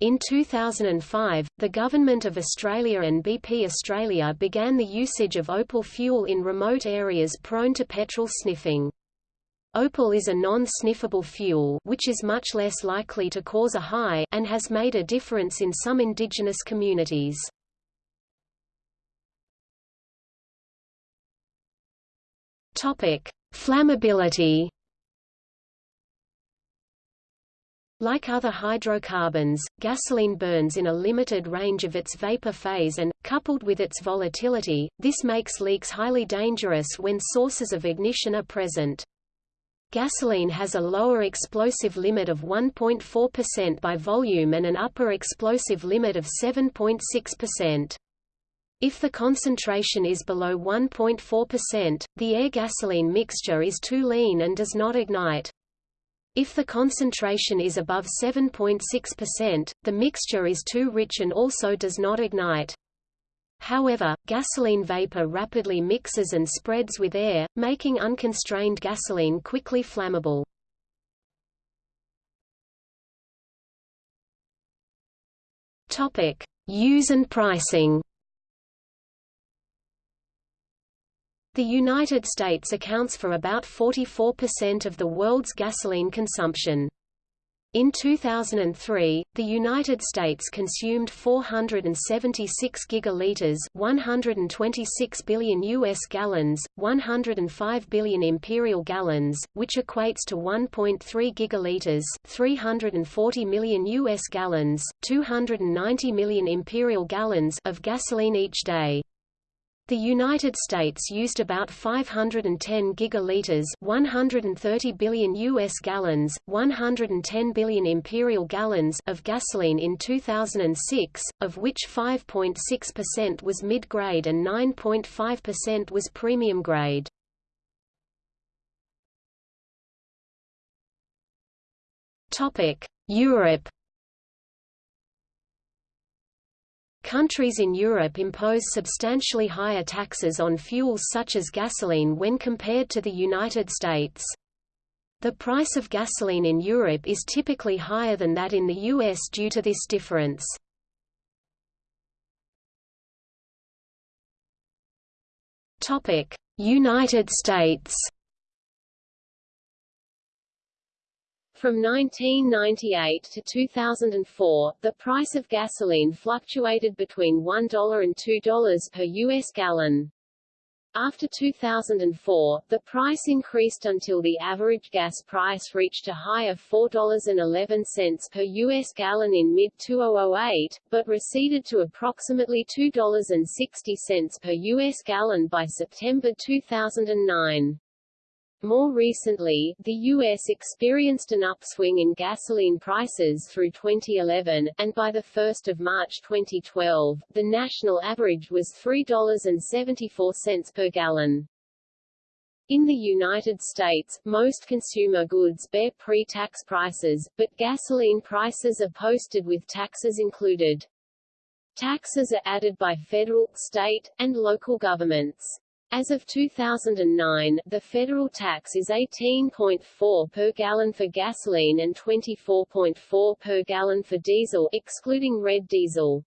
In 2005, the Government of Australia and BP Australia began the usage of opal fuel in remote areas prone to petrol sniffing. Opal is a non-sniffable fuel which is much less likely to cause a high and has made a difference in some indigenous communities. Topic: Flammability. Like other hydrocarbons, gasoline burns in a limited range of its vapor phase and, coupled with its volatility, this makes leaks highly dangerous when sources of ignition are present. Gasoline has a lower explosive limit of 1.4% by volume and an upper explosive limit of 7.6%. If the concentration is below 1.4%, the air-gasoline mixture is too lean and does not ignite. If the concentration is above 7.6%, the mixture is too rich and also does not ignite. However, gasoline vapor rapidly mixes and spreads with air, making unconstrained gasoline quickly flammable. Topic: Use and pricing. The United States accounts for about 44% of the world's gasoline consumption. In 2003, the United States consumed 476 gigaliters, 126 billion US gallons, 105 billion imperial gallons, which equates to 1.3 gigaliters, 340 million US gallons, 290 million imperial gallons of gasoline each day. The United States used about 510 gigaliters, 130 billion US gallons, 110 billion imperial gallons of gasoline in 2006, of which 5.6% was mid-grade and 9.5% was premium grade. Topic: Europe Countries in Europe impose substantially higher taxes on fuels such as gasoline when compared to the United States. The price of gasoline in Europe is typically higher than that in the US due to this difference. United States From 1998 to 2004, the price of gasoline fluctuated between $1 and $2 per U.S. gallon. After 2004, the price increased until the average gas price reached a high of $4.11 per U.S. gallon in mid-2008, but receded to approximately $2.60 per U.S. gallon by September 2009. More recently, the U.S. experienced an upswing in gasoline prices through 2011, and by 1 March 2012, the national average was $3.74 per gallon. In the United States, most consumer goods bear pre-tax prices, but gasoline prices are posted with taxes included. Taxes are added by federal, state, and local governments. As of 2009, the federal tax is 18.4 per gallon for gasoline and 24.4 per gallon for diesel excluding red diesel.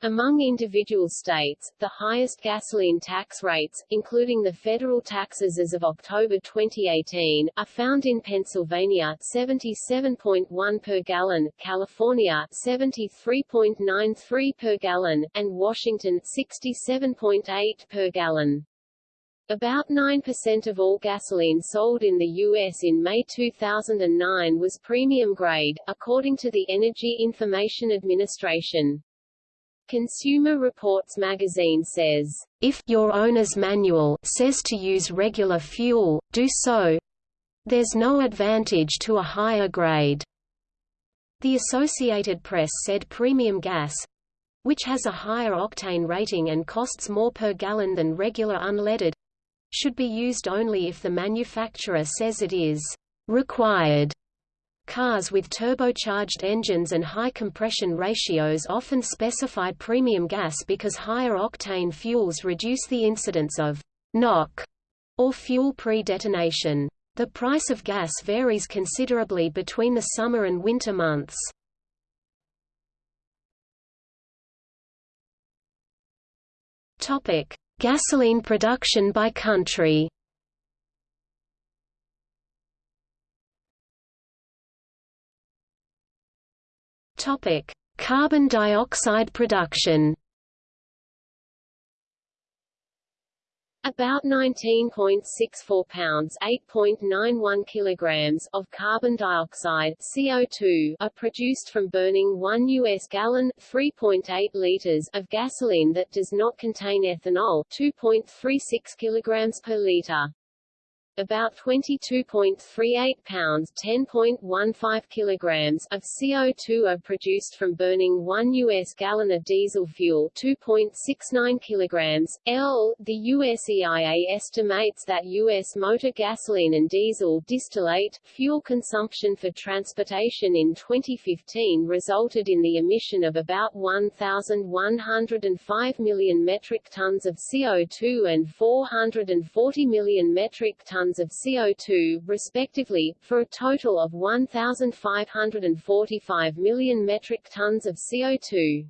Among individual states, the highest gasoline tax rates, including the federal taxes as of October 2018, are found in Pennsylvania 77.1 per gallon, California 73.93 per gallon, and Washington 67.8 per gallon. About 9% of all gasoline sold in the U.S. in May 2009 was premium grade, according to the Energy Information Administration. Consumer Reports magazine says, "...if your owner's manual says to use regular fuel, do so. There's no advantage to a higher grade." The Associated Press said premium gas, which has a higher octane rating and costs more per gallon than regular unleaded, should be used only if the manufacturer says it is required Cars with turbocharged engines and high compression ratios often specify premium gas because higher octane fuels reduce the incidence of knock or fuel pre-detonation. The price of gas varies considerably between the summer and winter months. Topic: Gasoline production by country. Carbon dioxide production. About 19.64 pounds 8.91 kilograms of carbon dioxide CO2 are produced from burning 1 US gallon 3.8 liters of gasoline that does not contain ethanol 2.36 kilograms per liter. About 22.38 pounds 10.15 kilograms of CO2 are produced from burning 1 U.S. gallon of diesel fuel 2.69 kilograms. L. The U.S. EIA estimates that U.S. motor gasoline and diesel distillate fuel consumption for transportation in 2015 resulted in the emission of about 1,105 million metric tons of CO2 and 440 million metric tons tons of CO2, respectively, for a total of 1,545 million metric tons of CO2.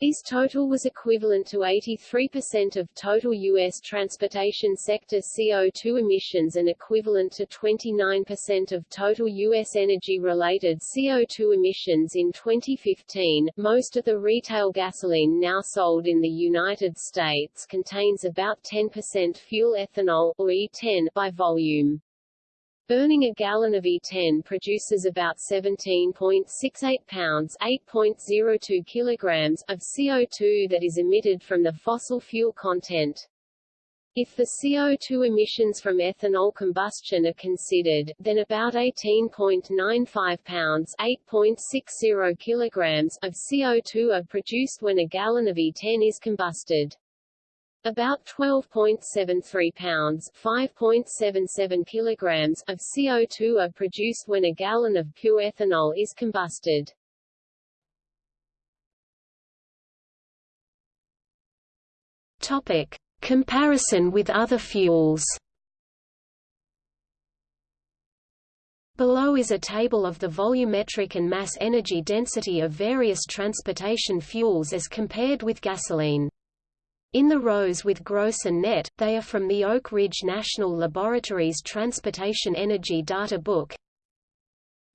This total was equivalent to 83% of total U.S. transportation sector CO2 emissions and equivalent to 29% of total U.S. energy-related CO2 emissions in 2015. Most of the retail gasoline now sold in the United States contains about 10% fuel ethanol or E10 by volume. Burning a gallon of E10 produces about 17.68 pounds 8.02 kilograms of CO2 that is emitted from the fossil fuel content. If the CO2 emissions from ethanol combustion are considered, then about 18.95 pounds 8.60 kilograms of CO2 are produced when a gallon of E10 is combusted. About 12.73 pounds 5.77 kilograms of CO2 are produced when a gallon of pure ethanol is combusted. Topic: Comparison with other fuels. Below is a table of the volumetric and mass energy density of various transportation fuels as compared with gasoline. In the rows with gross and net, they are from the Oak Ridge National Laboratory's Transportation Energy Data Book.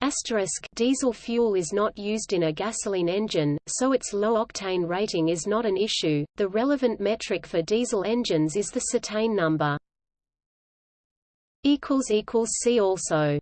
Asterisk diesel fuel is not used in a gasoline engine, so its low-octane rating is not an issue. The relevant metric for diesel engines is the cetane number. See also